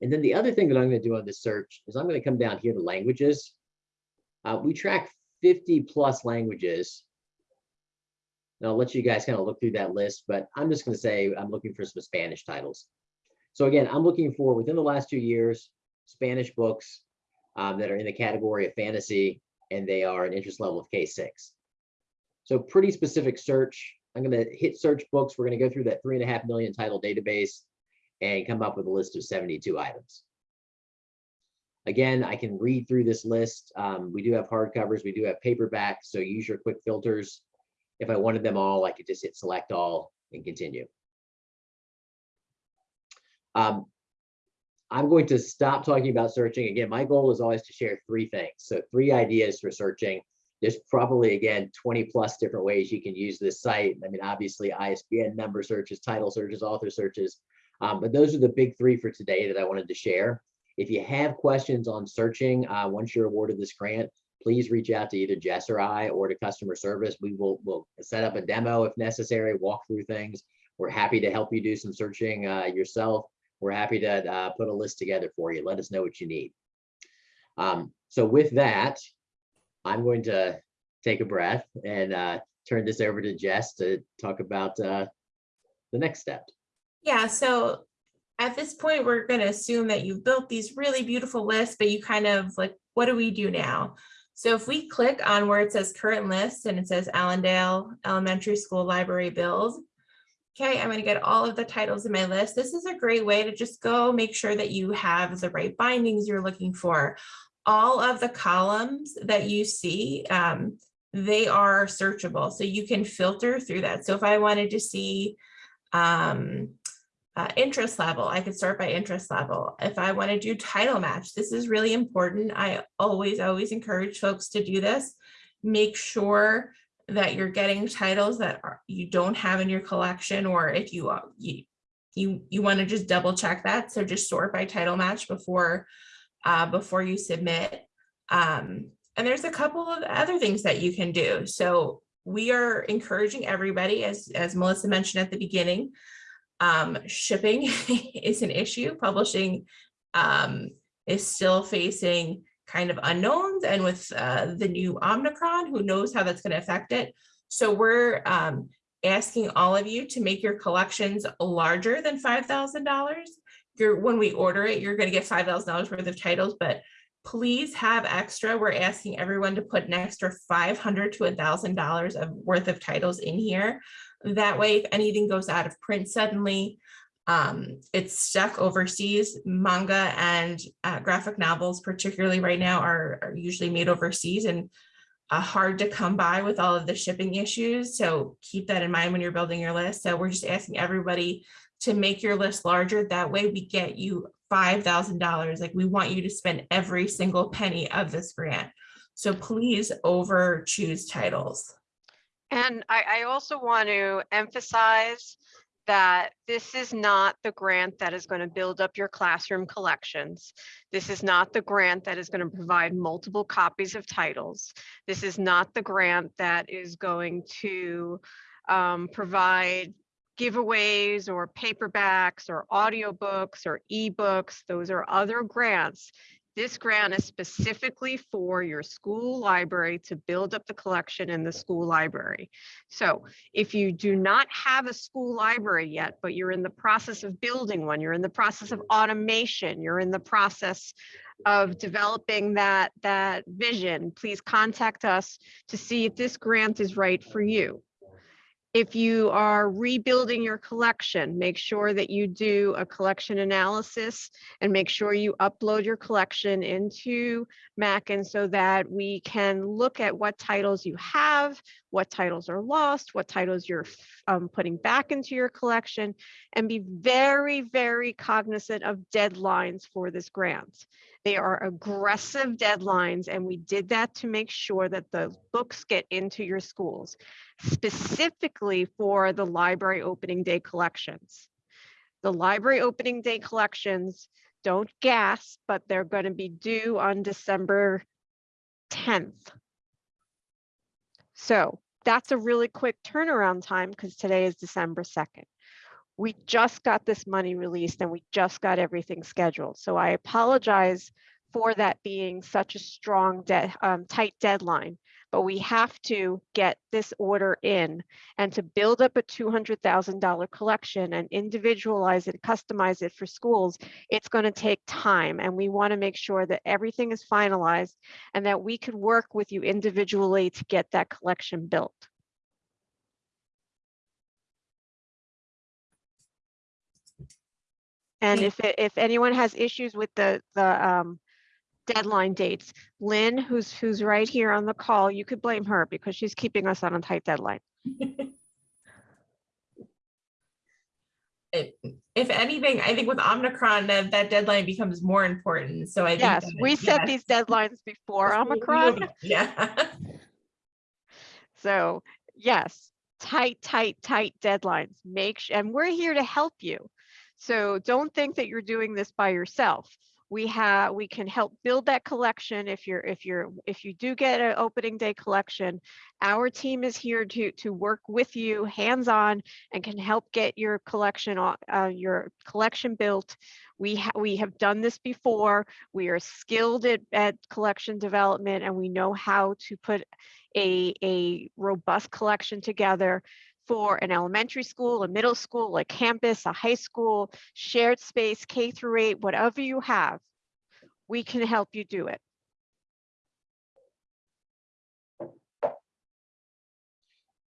And then the other thing that I'm going to do on this search is I'm going to come down here to languages. Uh, we track 50 plus languages. And I'll let you guys kind of look through that list, but I'm just going to say I'm looking for some Spanish titles. So again, I'm looking for within the last two years, Spanish books um, that are in the category of fantasy, and they are an interest level of K6. So pretty specific search. I'm going to hit search books. We're going to go through that three and a half million title database and come up with a list of 72 items. Again, I can read through this list. Um, we do have hardcovers, we do have paperback, so use your quick filters. If I wanted them all, I could just hit select all and continue. Um, I'm going to stop talking about searching. Again, my goal is always to share three things. So three ideas for searching. There's probably, again, 20 plus different ways you can use this site. I mean, obviously ISBN number searches, title searches, author searches, um, but those are the big three for today that I wanted to share. If you have questions on searching, uh, once you're awarded this grant, please reach out to either Jess or I or to customer service. We will will set up a demo if necessary, walk through things. We're happy to help you do some searching uh, yourself. We're happy to uh, put a list together for you. Let us know what you need. Um, so with that, I'm going to take a breath and uh, turn this over to Jess to talk about uh, the next step. Yeah, so at this point, we're going to assume that you've built these really beautiful lists, but you kind of like, what do we do now? So if we click on where it says current list and it says Allendale Elementary School Library Build, okay, I'm going to get all of the titles in my list. This is a great way to just go make sure that you have the right bindings you're looking for. All of the columns that you see, um, they are searchable. So you can filter through that. So if I wanted to see um, uh, interest level, I could start by interest level. If I want to do title match, this is really important. I always, always encourage folks to do this. Make sure that you're getting titles that are, you don't have in your collection, or if you, uh, you, you, you want to just double check that. So just sort by title match before, uh, before you submit. Um, and there's a couple of other things that you can do. So we are encouraging everybody, as, as Melissa mentioned at the beginning, um, shipping [LAUGHS] is an issue. Publishing um, is still facing kind of unknowns and with uh, the new Omicron, who knows how that's going to affect it. So we're um, asking all of you to make your collections larger than $5,000. You're When we order it, you're going to get $5,000 worth of titles, but please have extra. We're asking everyone to put an extra 500 to $1,000 of worth of titles in here. That way, if anything goes out of print suddenly, Um, it's stuck overseas. Manga and uh, graphic novels, particularly right now, are, are usually made overseas and uh, hard to come by with all of the shipping issues. So keep that in mind when you're building your list. So we're just asking everybody to make your list larger. That way we get you five thousand dollars. Like we want you to spend every single penny of this grant. So please over choose titles. And I, I also want to emphasize that this is not the grant that is going to build up your classroom collections. This is not the grant that is going to provide multiple copies of titles. This is not the grant that is going to um, provide giveaways or paperbacks or audiobooks or ebooks. Those are other grants. This grant is specifically for your school library to build up the collection in the school library. So if you do not have a school library yet, but you're in the process of building one, you're in the process of automation, you're in the process of developing that, that vision, please contact us to see if this grant is right for you. If you are rebuilding your collection, make sure that you do a collection analysis and make sure you upload your collection into Mackin so that we can look at what titles you have, what titles are lost, what titles you're um, putting back into your collection, and be very, very cognizant of deadlines for this grant. They are aggressive deadlines, and we did that to make sure that the books get into your schools, specifically for the library opening day collections. The library opening day collections, don't gasp, but they're going to be due on December 10th. So that's a really quick turnaround time because today is December 2nd. We just got this money released and we just got everything scheduled. So I apologize for that being such a strong, um, tight deadline, but we have to get this order in and to build up a $200,000 collection and individualize it, customize it for schools, it's going to take time. And we want to make sure that everything is finalized and that we could work with you individually to get that collection built. And if, if anyone has issues with the, the um, deadline dates, Lynn, who's, who's right here on the call, you could blame her because she's keeping us on a tight deadline. It- If anything, I think with Omicron, that, that deadline becomes more important. So I think. Yes, that- we set yes. these deadlines before we Omicron. Yeah. [LAUGHS] So yes, tight, tight, tight deadlines. Make, su- and we're here to help you. So don't think that you're doing this by yourself. We have, we can help build that collection if you're, if you're, if you do get an opening day collection. Our team is here to, to work with you hands-on and can help get your collection, uh, your collection built. We, ha- we have done this before. We are skilled at, at collection development and we know how to put a, a robust collection together for an elementary school, a middle school, a campus, a high school, shared space, K through eight, whatever you have, we can help you do it.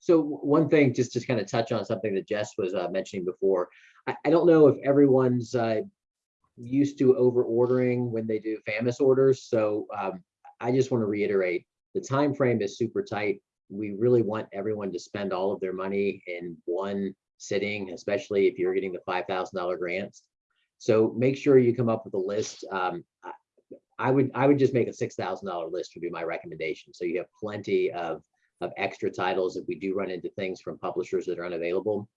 So one thing, just to kind of touch on something that Jess was uh, mentioning before, I, I don't know if everyone's uh, used to over ordering when they do FAMIS orders. So um, I just want to reiterate, the time frame is super tight. We really want everyone to spend all of their money in one sitting, especially if you're getting the five thousand dollar grants. So make sure you come up with a list. Um, I- would I would just make a six thousand dollar list would be my recommendation. So you have plenty of of extra titles if we do run into things from publishers that are unavailable.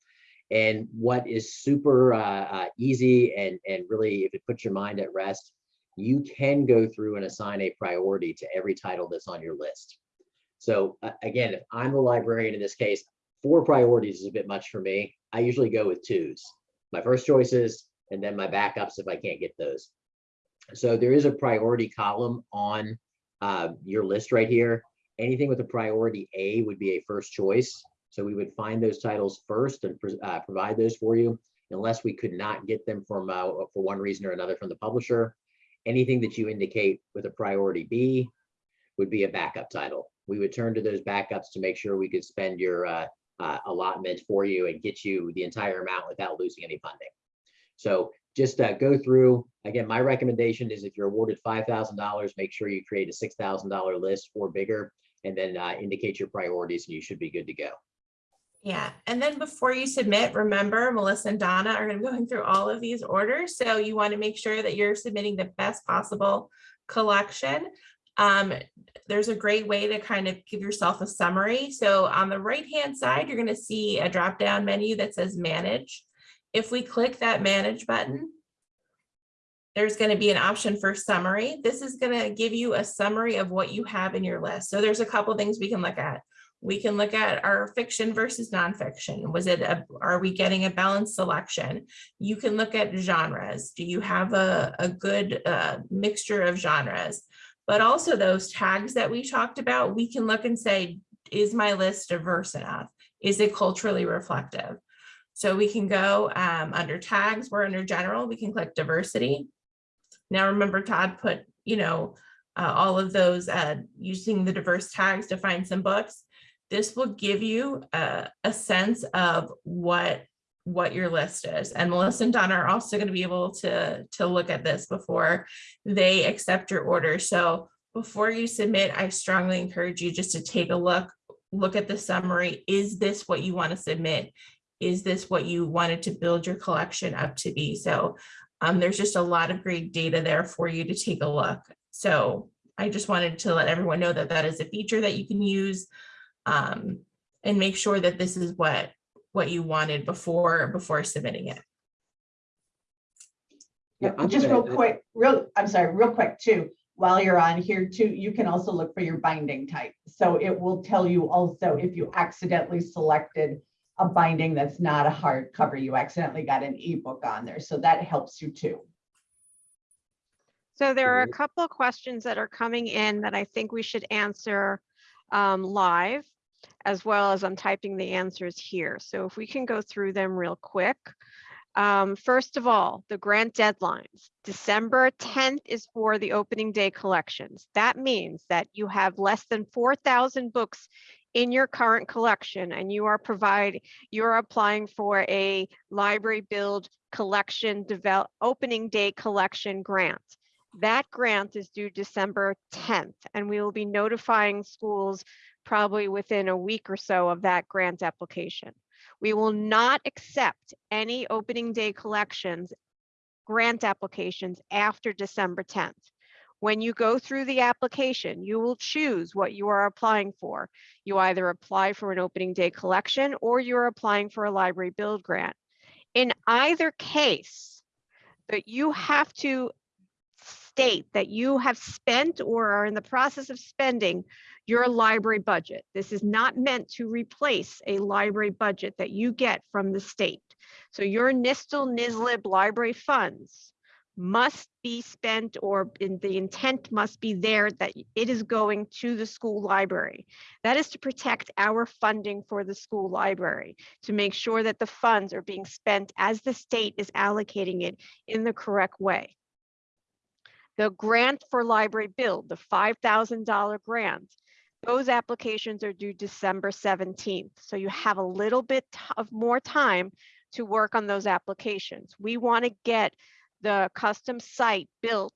And what is super uh, uh, easy and, and really, if it puts your mind at rest, you can go through and assign a priority to every title that's on your list. So uh, again, if I'm the librarian in this case, four priorities is a bit much for me. I usually go with twos. My first choices and then my backups if I can't get those. So there is a priority column on uh, your list right here anything with a priority A would be a first choice. So we would find those titles first and uh, provide those for you unless we could not get them from, uh, for one reason or another from the publisher. Anything that you indicate with a priority B would be a backup title. We would turn to those backups to make sure we could spend your uh, uh, allotment for you and get you the entire amount without losing any funding. So just uh, go through, again, my recommendation is if you're awarded $5,000, make sure you create a $6,000 list or bigger, and then uh, indicate your priorities and you should be good to go. Yeah, and then before you submit, remember Melissa and Donna are going to be going through all of these orders. So you want to make sure that you're submitting the best possible collection. Um, there's a great way to kind of give yourself a summary. So on the right-hand side, you're going to see a drop-down menu that says manage. If we click that manage button, there's going to be an option for summary. This is going to give you a summary of what you have in your list. So there's a couple things we can look at. We can look at our fiction versus nonfiction. Was it, a, are we getting a balanced selection? You can look at genres. Do you have a, a good uh, mixture of genres? But also those tags that we talked about, we can look and say, is my list diverse enough? Is it culturally reflective? So we can go um, under tags, we're under general, we can click diversity. Now remember Todd put, you know, uh, all of those uh, using the diverse tags to find some books. This will give you a, a sense of what what your list is. And Melissa and Donna are also going to be able to, to look at this before they accept your order. So before you submit, I strongly encourage you just to take a look, look at the summary. Is this what you want to submit? Is this what you wanted to build your collection up to be? So um, there's just a lot of great data there for you to take a look. So I just wanted to let everyone know that that is a feature that you can use um, and make sure that this is what what you wanted before before submitting it. Yeah, Yeah, I'm just gonna- real quick, real, I'm sorry, real quick too. While you're on here too, you can also look for your binding type. So it will tell you also if you accidentally selected a binding that's not a hardcover, you accidentally got an ebook on there. So that helps you too. So there are a couple of questions that are coming in that I think we should answer um, live, as well as I'm typing the answers here. So if we can go through them real quick. Um, First of all, the grant deadlines. December 10th is for the opening day collections. That means that you have less than 4,000 books in your current collection and you are provide, you're applying for a library build collection develop, opening day collection grant. That grant is due December 10th, and we will be notifying schools probably within a week or so of that grant application. We will not accept any opening day collections, grant applications after December 10th. When you go through the application, you will choose what you are applying for. You either apply for an opening day collection or you're applying for a library build grant. In either case, that you have to state that you have spent or are in the process of spending your library budget. This is not meant to replace a library budget that you get from the state. So your NYSTL NYSLIB library funds must be spent or in the intent must be there that it is going to the school library. That is to protect our funding for the school library, to make sure that the funds are being spent as the state is allocating it in the correct way. The grant for library build, the $5,000 grant, those applications are due December 17th. So you have a little bit of more time to work on those applications. We want to get the custom site built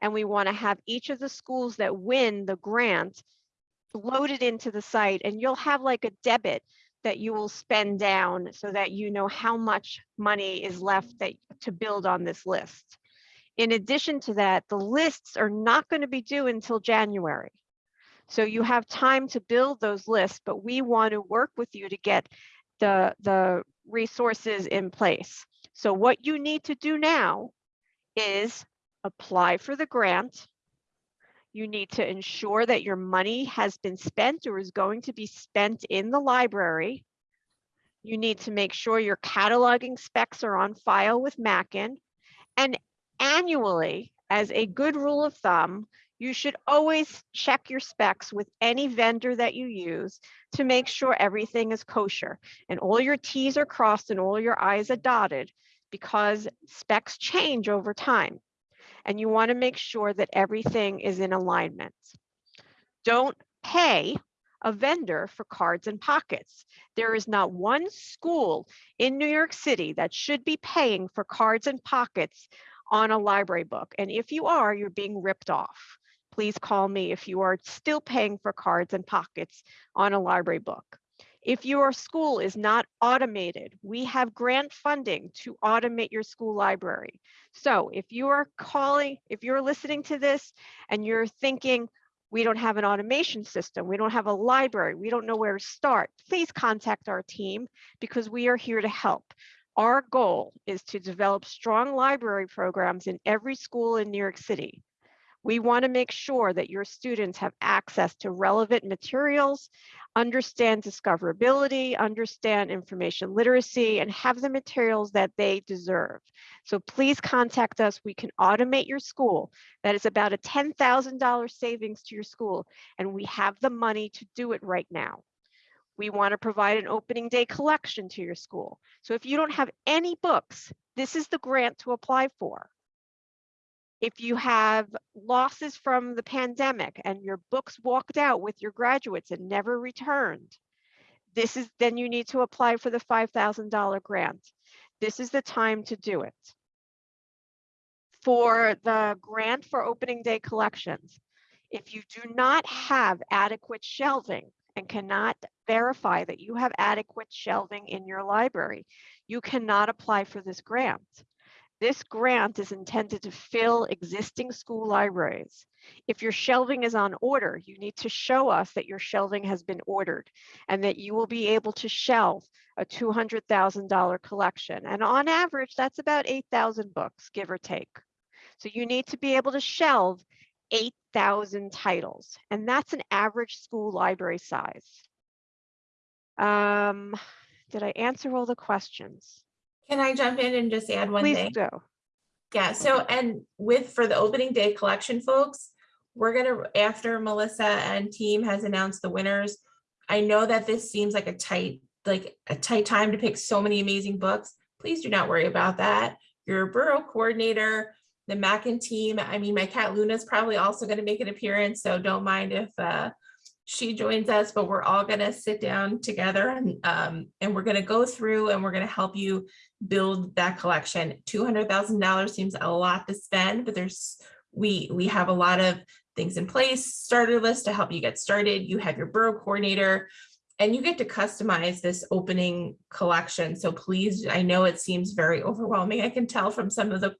and we want to have each of the schools that win the grant loaded into the site and you'll have like a debit that you will spend down so that you know how much money is left that to build on this list. In addition to that, the lists are not going to be due until January. So you mm-hmm. have time to build those lists, but we want to work with you to get the, the resources in place. So what you need to do now is apply for the grant. You need to ensure that your money has been spent or is going to be spent in the library. You need to make sure your cataloging specs are on file with Mackin. And annually, as a good rule of thumb, you should always check your specs with any vendor that you use to make sure everything is kosher and all your T's are crossed and all your I's are dotted because specs change over time. And you want to make sure that everything is in alignment. Don't pay a vendor for cards and pockets. There is not one school in New York City that should be paying for cards and pockets on a library book. And if you are, you're being ripped off. Please call me if you are still paying for cards and pockets on a library book. If your school is not automated, we have grant funding to automate your school library. So if you are calling, if you're listening to this and you're thinking, we don't have an automation system, we don't have a library, we don't know where to start, please contact our team because we are here to help. Our goal is to develop strong library programs in every school in New York City. We want to make sure that your students have access to relevant materials, understand discoverability, understand information literacy, and have the materials that they deserve. So please contact us. We can automate your school. That is about a $10,000 savings to your school, and we have the money to do it right now. We want to provide an opening day collection to your school. So if you don't have any books, this is the grant to apply for. If you have losses from the pandemic and your books walked out with your graduates and never returned, this is then you need to apply for the $5,000 grant. This is the time to do it. For the grant for opening day collections, if you do not have adequate shelving and cannot verify that you have adequate shelving in your library, you cannot apply for this grant. This grant is intended to fill existing school libraries. If your shelving is on order, you need to show us that your shelving has been ordered and that you will be able to shelve a $200,000 collection. And on average, that's about 8,000 books, give or take. So you need to be able to shelve 8,000 titles, and that's an average school library size. Um, did I answer all the questions? Can I jump in and just add one Please thing? do. Yeah, so and with, for the opening day collection folks, we're gonna, after Melissa and team has announced the winners, I know that this seems like a tight, like a tight time to pick so many amazing books. Please do not worry about that. Your borough coordinator, the Mackin team, I mean, my cat Luna is probably also gonna make an appearance, so don't mind if uh she joins us, but we're all gonna sit down together and um and we're gonna go through and we're gonna help you build that collection. Two hundred thousand dollars seems a lot to spend, but there's, we, we have a lot of things in place, starter list to help you get started. You have your borough coordinator and you get to customize this opening collection. So please, I know it seems very overwhelming. I can tell from some of the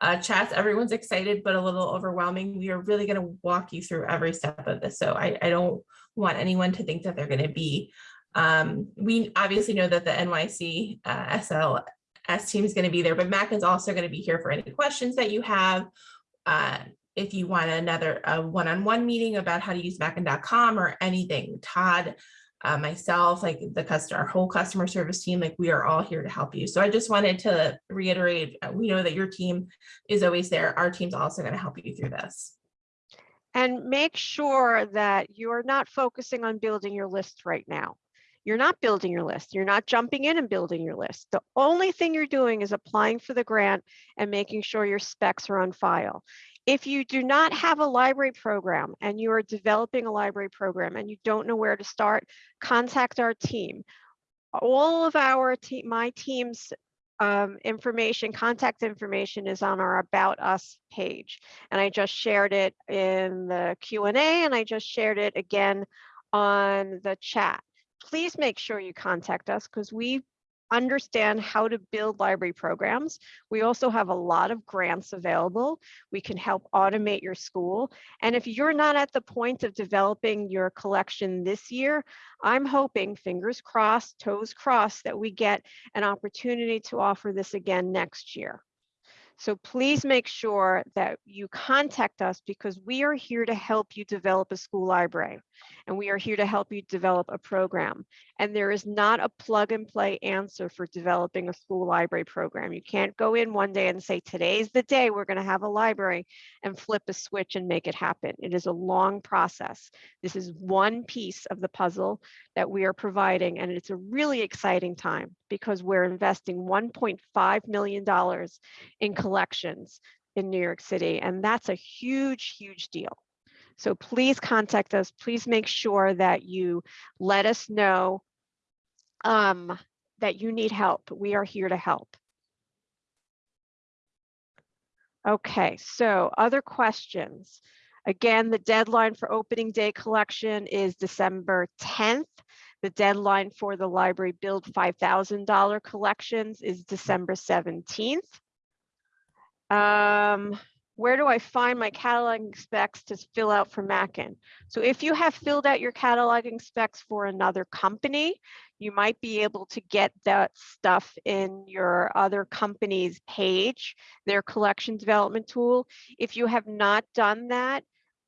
uh, chats, everyone's excited, but a little overwhelming. We are really going to walk you through every step of this. So I, I don't want anyone to think that they're going to be um, we obviously know that the NYC uh, SLS team is going to be there, but Mac is also going to be here for any questions that you have. Uh, if you want another one-on-one meeting about how to use Mackin.com or anything, Todd, uh, myself, like the customer, our whole customer service team, like we are all here to help you. So I just wanted to reiterate, uh, we know that your team is always there. Our team's also going to help you through this. And make sure that you're not focusing on building your list right now. You're not building your list. You're not jumping in and building your list. The only thing you're doing is applying for the grant and making sure your specs are on file. If you do not have a library program and you are developing a library program and you don't know where to start, contact our team. All of our team, my team's um, information, contact information is on our About Us page. And I just shared it in the Q&A and I just shared it again on the chat. Please make sure you contact us because we understand how to build library programs. We also have a lot of grants available. We can help automate your school. And if you're not at the point of developing your collection this year, I'm hoping, fingers crossed, toes crossed, that we get an opportunity to offer this again next year. So please make sure that you contact us because we are here to help you develop a school library and we are here to help you develop a program. And there is not a plug and play answer for developing a school library program. You can't go in one day and say, today's the day we're going to have a library and flip a switch and make it happen. It is a long process. This is one piece of the puzzle that we are providing. And it's a really exciting time because we're investing $1.5 million in collections in New York City. And that's a huge, huge deal. So please contact us. Please make sure that you let us know um, that you need help. We are here to help. Okay, so other questions? Again, the deadline for opening day collection is December 10th. The deadline for the library build $5,000 collections is December 17th. Um, where do I find my cataloging specs to fill out for Mackin? So if you have filled out your cataloging specs for another company, you might be able to get that stuff in your other company's page, their collection development tool. If you have not done that,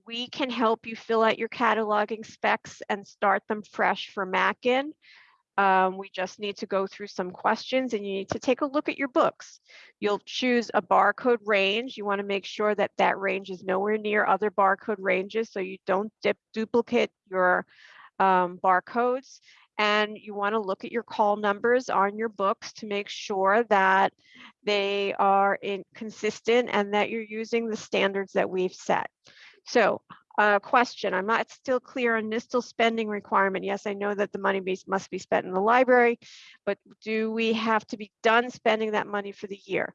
we can help you fill out your cataloging specs and start them fresh for Mackin. Um, we just need to go through some questions and you need to take a look at your books. You'll choose a barcode range. You want to make sure that that range is nowhere near other barcode ranges so you don't dip, duplicate your um, barcodes. And you want to look at your call numbers on your books to make sure that they are in consistent and that you're using the standards that we've set. So uh, question, I'm not still clear on NYSTL spending requirement. Yes, I know that the money be, must be spent in the library, but do we have to be done spending that money for the year?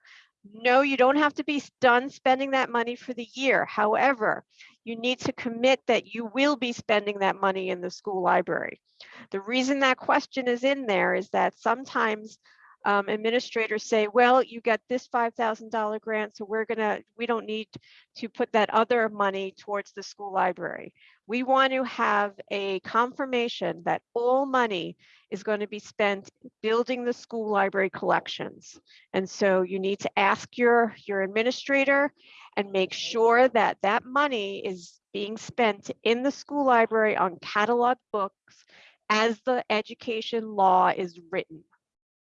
No, you don't have to be done spending that money for the year. However, you need to commit that you will be spending that money in the school library. The reason that question is in there is that sometimes um, administrators say, well, you got this $5,000 grant, so we're gonna, we don't need to put that other money towards the school library. We want to have a confirmation that all money is going to be spent building the school library collections. And so you need to ask your, your administrator and make sure that that money is being spent in the school library on catalog books as the education law is written.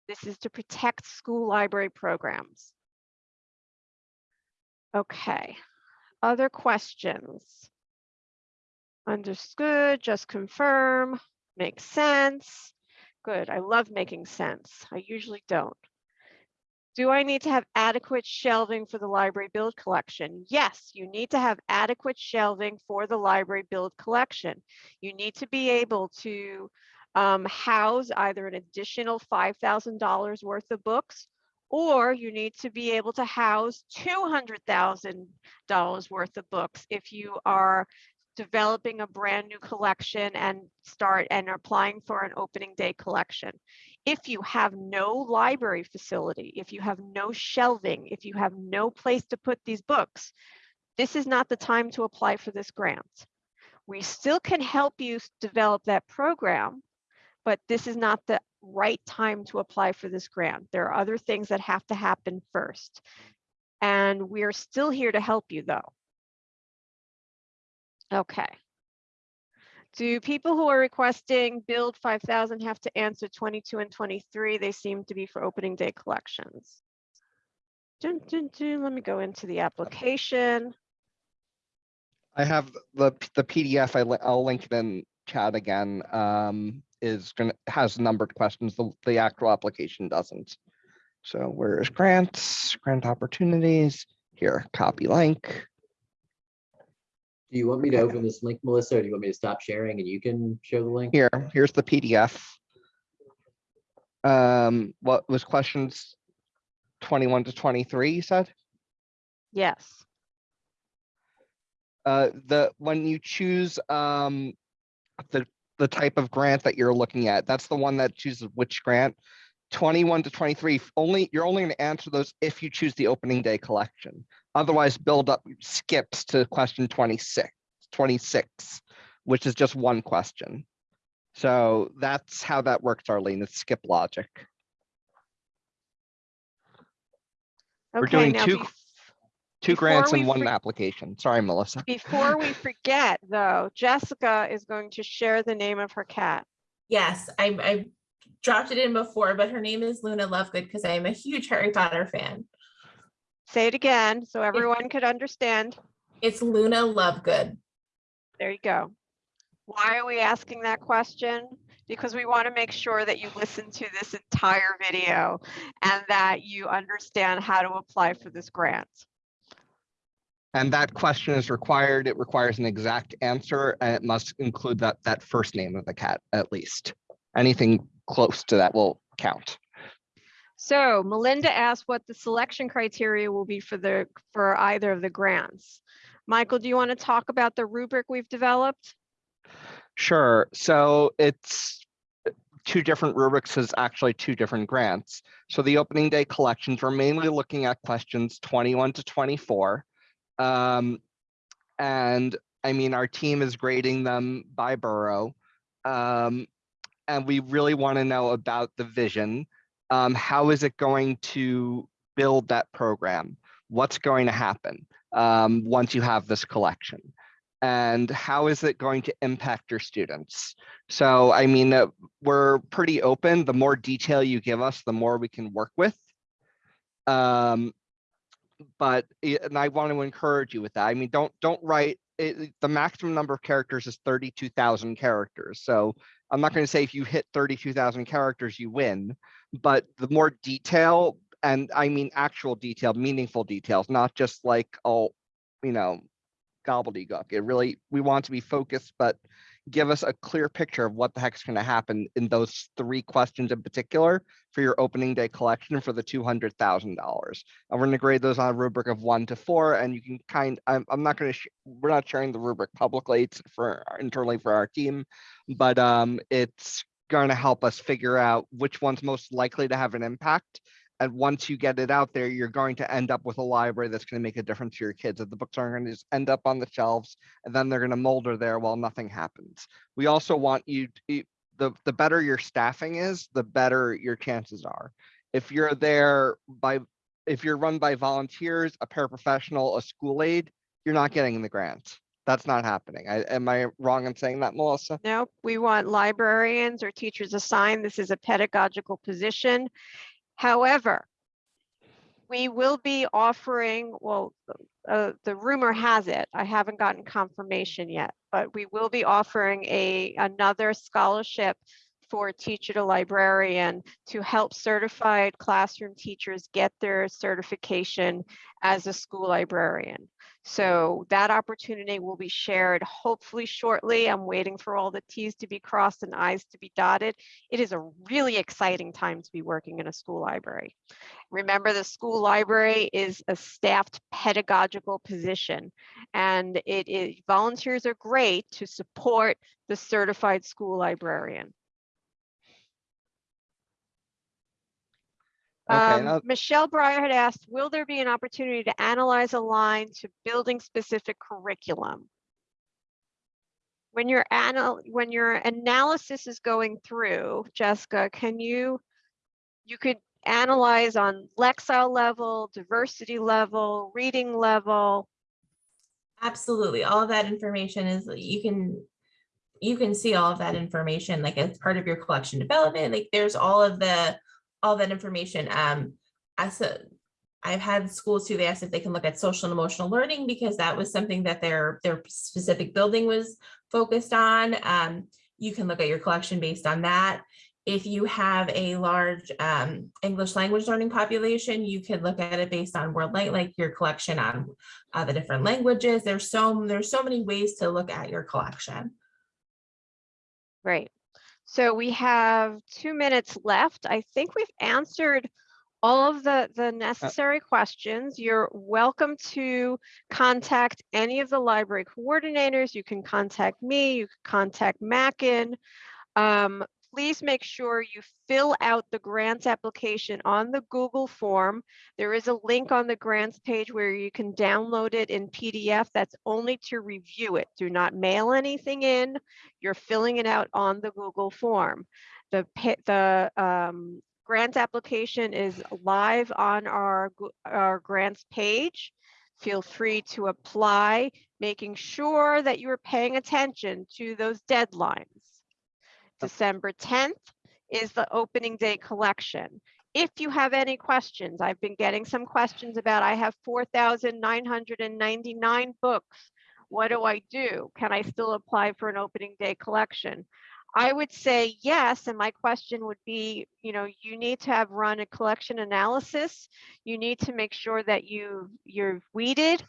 This is to protect school library programs. Okay, other questions? Understood, just confirm, makes sense. Good, I love making sense. I usually don't. Do I need to have adequate shelving for the library build collection? Yes, you need to have adequate shelving for the library build collection. You need to be able to um, house either an additional $5,000 worth of books, or you need to be able to house $200,000 worth of books if you are developing a brand new collection and start and applying for an opening day collection. If you have no library facility, if you have no shelving, if you have no place to put these books, this is not the time to apply for this grant. We still can help you develop that program, but this is not the right time to apply for this grant. There are other things that have to happen first. And we're still here to help you though. Okay. Do people who are requesting build 5,000 have to answer 22 and 23? They seem to be for opening day collections. Dun, dun, dun. Let me go into the application. I have the, the PDF, I, li- I'll link it in chat again, um, is gonna, has numbered questions, the, the actual application doesn't. So where is grants, grant opportunities, here, copy link. Do you want me to open this link, Melissa, or do you want me to stop sharing and you can show the link? Here, here's the PDF. Um, what was questions twenty-one to twenty-three, you said? Yes. Uh, the, when you choose, um, the, the type of grant that you're looking at, that's the one that chooses which grant. Twenty-one to twenty-three, only, you're only gonna answer those if you choose the opening day collection. Otherwise, build up skips to question 26, 26, which is just one question. So that's how that works, Arlene, it's skip logic. We're Okay, doing two- Two Before grants we in one application. Sorry, Melissa. [LAUGHS] Before we forget though, Jessica is going to share the name of her cat. Yes, I, I dropped it in before, but her name is Luna Lovegood because I am a huge Harry Potter fan. Say it again so everyone could understand. It's Luna Lovegood. There you go. Why are we asking that question? Because we want to make sure that you listen to this entire video and that you understand how to apply for this grant. And that question is required. It requires an exact answer and it must include that, that first name of the cat at least. Anything close to that will count. So Melinda asked what the selection criteria will be for the, for either of the grants. Michael, do you want to talk about the rubric we've developed? Sure. So it's two different rubrics is actually two different grants. So the opening day collections, we're mainly looking at questions 21 to 24. Um, and I mean, our team is grading them by borough. Um, and we really want to know about the vision. Um, how is it going to build that program? What's going to happen um, once you have this collection? and how is it going to impact your students? So, I mean, uh, we're pretty open. The more detail you give us, the more we can work with. Um, but, and I want to encourage you with that. I mean, don't, don't write, it, the maximum number of characters is 32,000 characters. So I'm not mm. going to say if you hit 32,000 characters, you win, but the more detail, and I mean actual detail, meaningful details, not just like, oh, you know, gobbledygook. It really, we want to be focused, but give us a clear picture of what the heck's going to happen in those three questions in particular for your opening day collection for the $200,000. And we're going to grade those on a rubric of one to four, and you can kind, I'm, I'm not going to, we're not sharing the rubric publicly, it's for internally for our team, but um, it's going to help us figure out which one's most likely to have an impact and once you get it out there, you're going to end up with a library that's going to make a difference to your kids. That the books aren't going to just end up on the shelves and then they're going to molder there while nothing happens. We also want you, the, the better your staffing is, the better your chances are. If you're there by, if you're run by volunteers, a paraprofessional, a school aide, you're not getting the grant. That's not happening. I, am I wrong in saying that, Melissa? No, we want librarians or teachers assigned. This is a pedagogical position. However, we will be offering, well, uh, the rumor has it, I haven't gotten confirmation yet, but we will be offering a, another scholarship for teacher to librarian to help certified classroom teachers get their certification as a school librarian. So that opportunity will be shared hopefully shortly. I'm waiting for all the Ts to be crossed and Is to be dotted. It is a really exciting time to be working in a school library. Remember, the school library is a staffed pedagogical position and it is volunteers are great to support the certified school librarian. Okay, Um, Michelle Breyer had asked, will there be an opportunity to analyze a line to building specific curriculum? When your anal, when your analysis is going through, Jessica, can you, you could analyze on Lexile level, diversity level, reading level. Absolutely. All of that information is, you can, you can see all of that information, like as part of your collection development, like there's all of the, all that information. Um, I've had schools too, they asked if they can look at social and emotional learning because that was something that their, their specific building was focused on. Um, you can look at your collection based on that. If you have a large um, English language learning population, you could look at it based on world like, like your collection on uh, the different languages. There's so, there's so many ways to look at your collection. Great. So we have two minutes left. I think we've answered all of the, the necessary questions. You're welcome to contact any of the library coordinators. You can contact me, you can contact Mackin. Um, please make sure you fill out the grants application on the Google form. There is a link on the grants page where you can download it in PDF. That's only to review it. Do not mail anything in. You're filling it out on the Google form. The, the um, grant application is live on our, our grants page. Feel free to apply, making sure that you are paying attention to those deadlines. December 10th is the opening day collection. If you have any questions, I've been getting some questions about, I have 4,999 books. What do I do? Can I still apply for an opening day collection? I would say yes, and my question would be, you know, you need to have run a collection analysis. You need to make sure that you, you're weeded.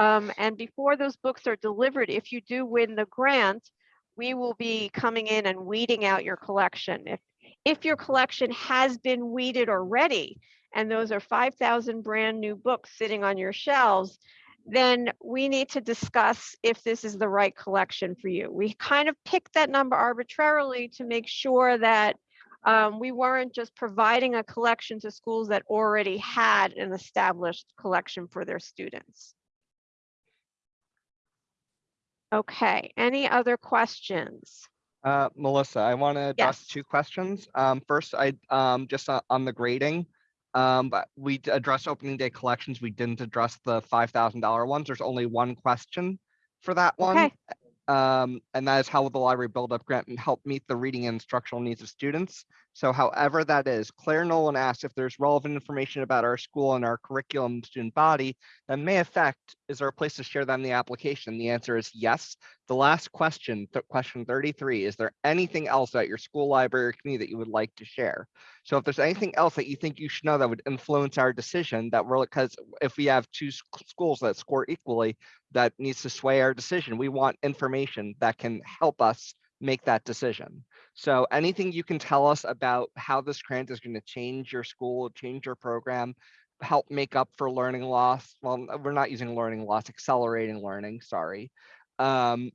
Um, and before those books are delivered, if you do win the grant, we will be coming in and weeding out your collection. If, if your collection has been weeded already, and those are 5,000 brand new books sitting on your shelves, then we need to discuss if this is the right collection for you. We kind of picked that number arbitrarily to make sure that um, we weren't just providing a collection to schools that already had an established collection for their students. Okay, any other questions? Uh, Melissa, I want to address Yes. two questions. Um, first, I, um, just on, on the grading. Um, but we d- addressed opening day collections. We didn't address the five thousand dollar ones. There's only one question for that one. Okay. Um, and that is how the library build up grant and help meet the reading and instructional needs of students? So however that is, Claire Nolan asked if there's relevant information about our school and our curriculum student body that may affect, is there a place to share that in the application? The answer is yes. The last question, th- question 33, is there anything else at your school library or community that you would like to share? So if there's anything else that you think you should know that would influence our decision that we're, because if we have two schools that score equally, that needs to sway our decision, we want information that can help us make that decision. So anything you can tell us about how this grant is going to change your school, change your program, help make up for learning loss. Well, we're not using learning loss, accelerating learning, sorry. Um,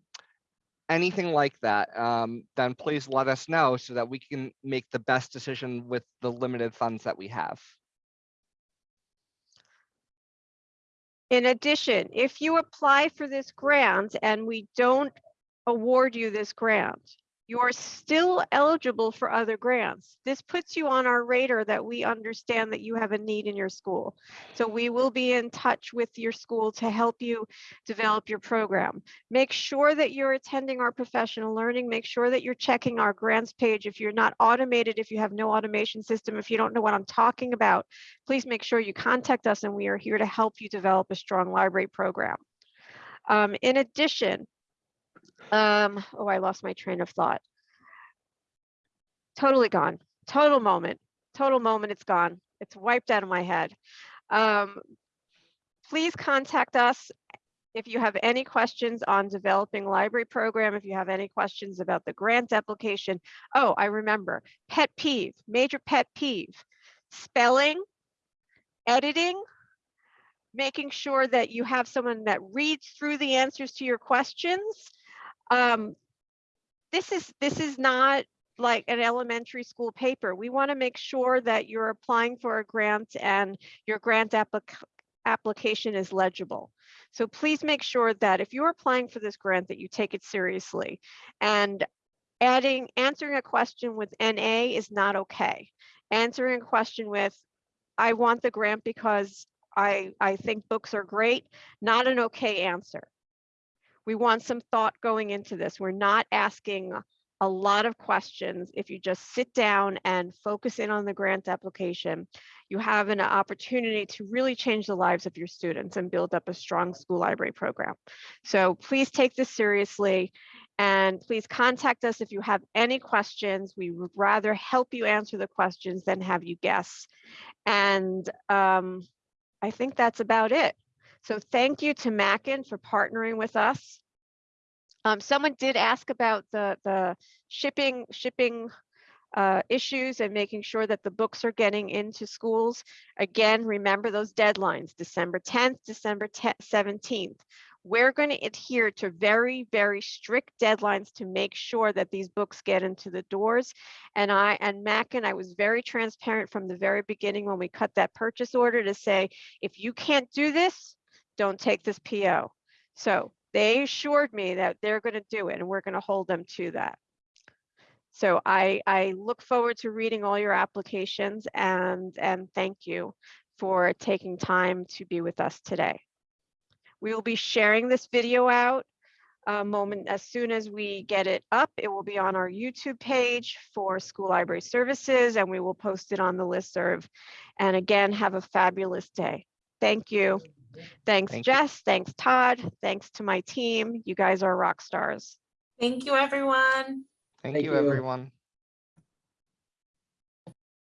anything like that, um, then please let us know so that we can make the best decision with the limited funds that we have. In addition, if you apply for this grant and we don't award you this grant, you are still eligible for other grants. This puts you on our radar that we understand that you have a need in your school. So we will be in touch with your school to help you develop your program. Make sure that you're attending our professional learning. Make sure that you're checking our grants page. If you're not automated, if you have no automation system, if you don't know what I'm talking about, please make sure you contact us and we are here to help you develop a strong library program. Um, in addition, um, oh, I lost my train of thought. Totally gone. Total moment. Total moment. It's gone. It's wiped out of my head. Um, please contact us if you have any questions on developing library program, if you have any questions about the grant application. Oh, I remember. Pet peeve, major pet peeve. Spelling, editing, making sure that you have someone that reads through the answers to your questions. Um, this is this is not like an elementary school paper. We want to make sure that you're applying for a grant and your grant applic application is legible. So please make sure that if you're applying for this grant that you take it seriously and adding answering a question with NA is not okay. Answering a question with I want the grant because I I think books are great, not an okay answer. We want some thought going into this. We're not asking a lot of questions. If you just sit down and focus in on the grant application, you have an opportunity to really change the lives of your students and build up a strong school library program. So please take this seriously and please contact us if you have any questions. We would rather help you answer the questions than have you guess. And um, I think that's about it. So thank you to Mackin for partnering with us. Um, someone did ask about the, the shipping, shipping uh, issues and making sure that the books are getting into schools. Again, remember those deadlines, December 10th, December 10th, 17th. We're going to adhere to very, very strict deadlines to make sure that these books get into the doors. And I and Mackin, I was very transparent from the very beginning when we cut that purchase order to say, if you can't do this, don't take this PO. So they assured me that they're going to do it and we're going to hold them to that. So I, I look forward to reading all your applications and, and thank you for taking time to be with us today. We will be sharing this video out a moment as soon as we get it up. It will be on our YouTube page for School Library Services and we will post it on the listserv. And again, have a fabulous day. Thank you. Thanks, Thank you. Jess. Thanks, Todd. Thanks to my team. You guys are rock stars. Thank you, everyone. Thank Thank you, you. everyone.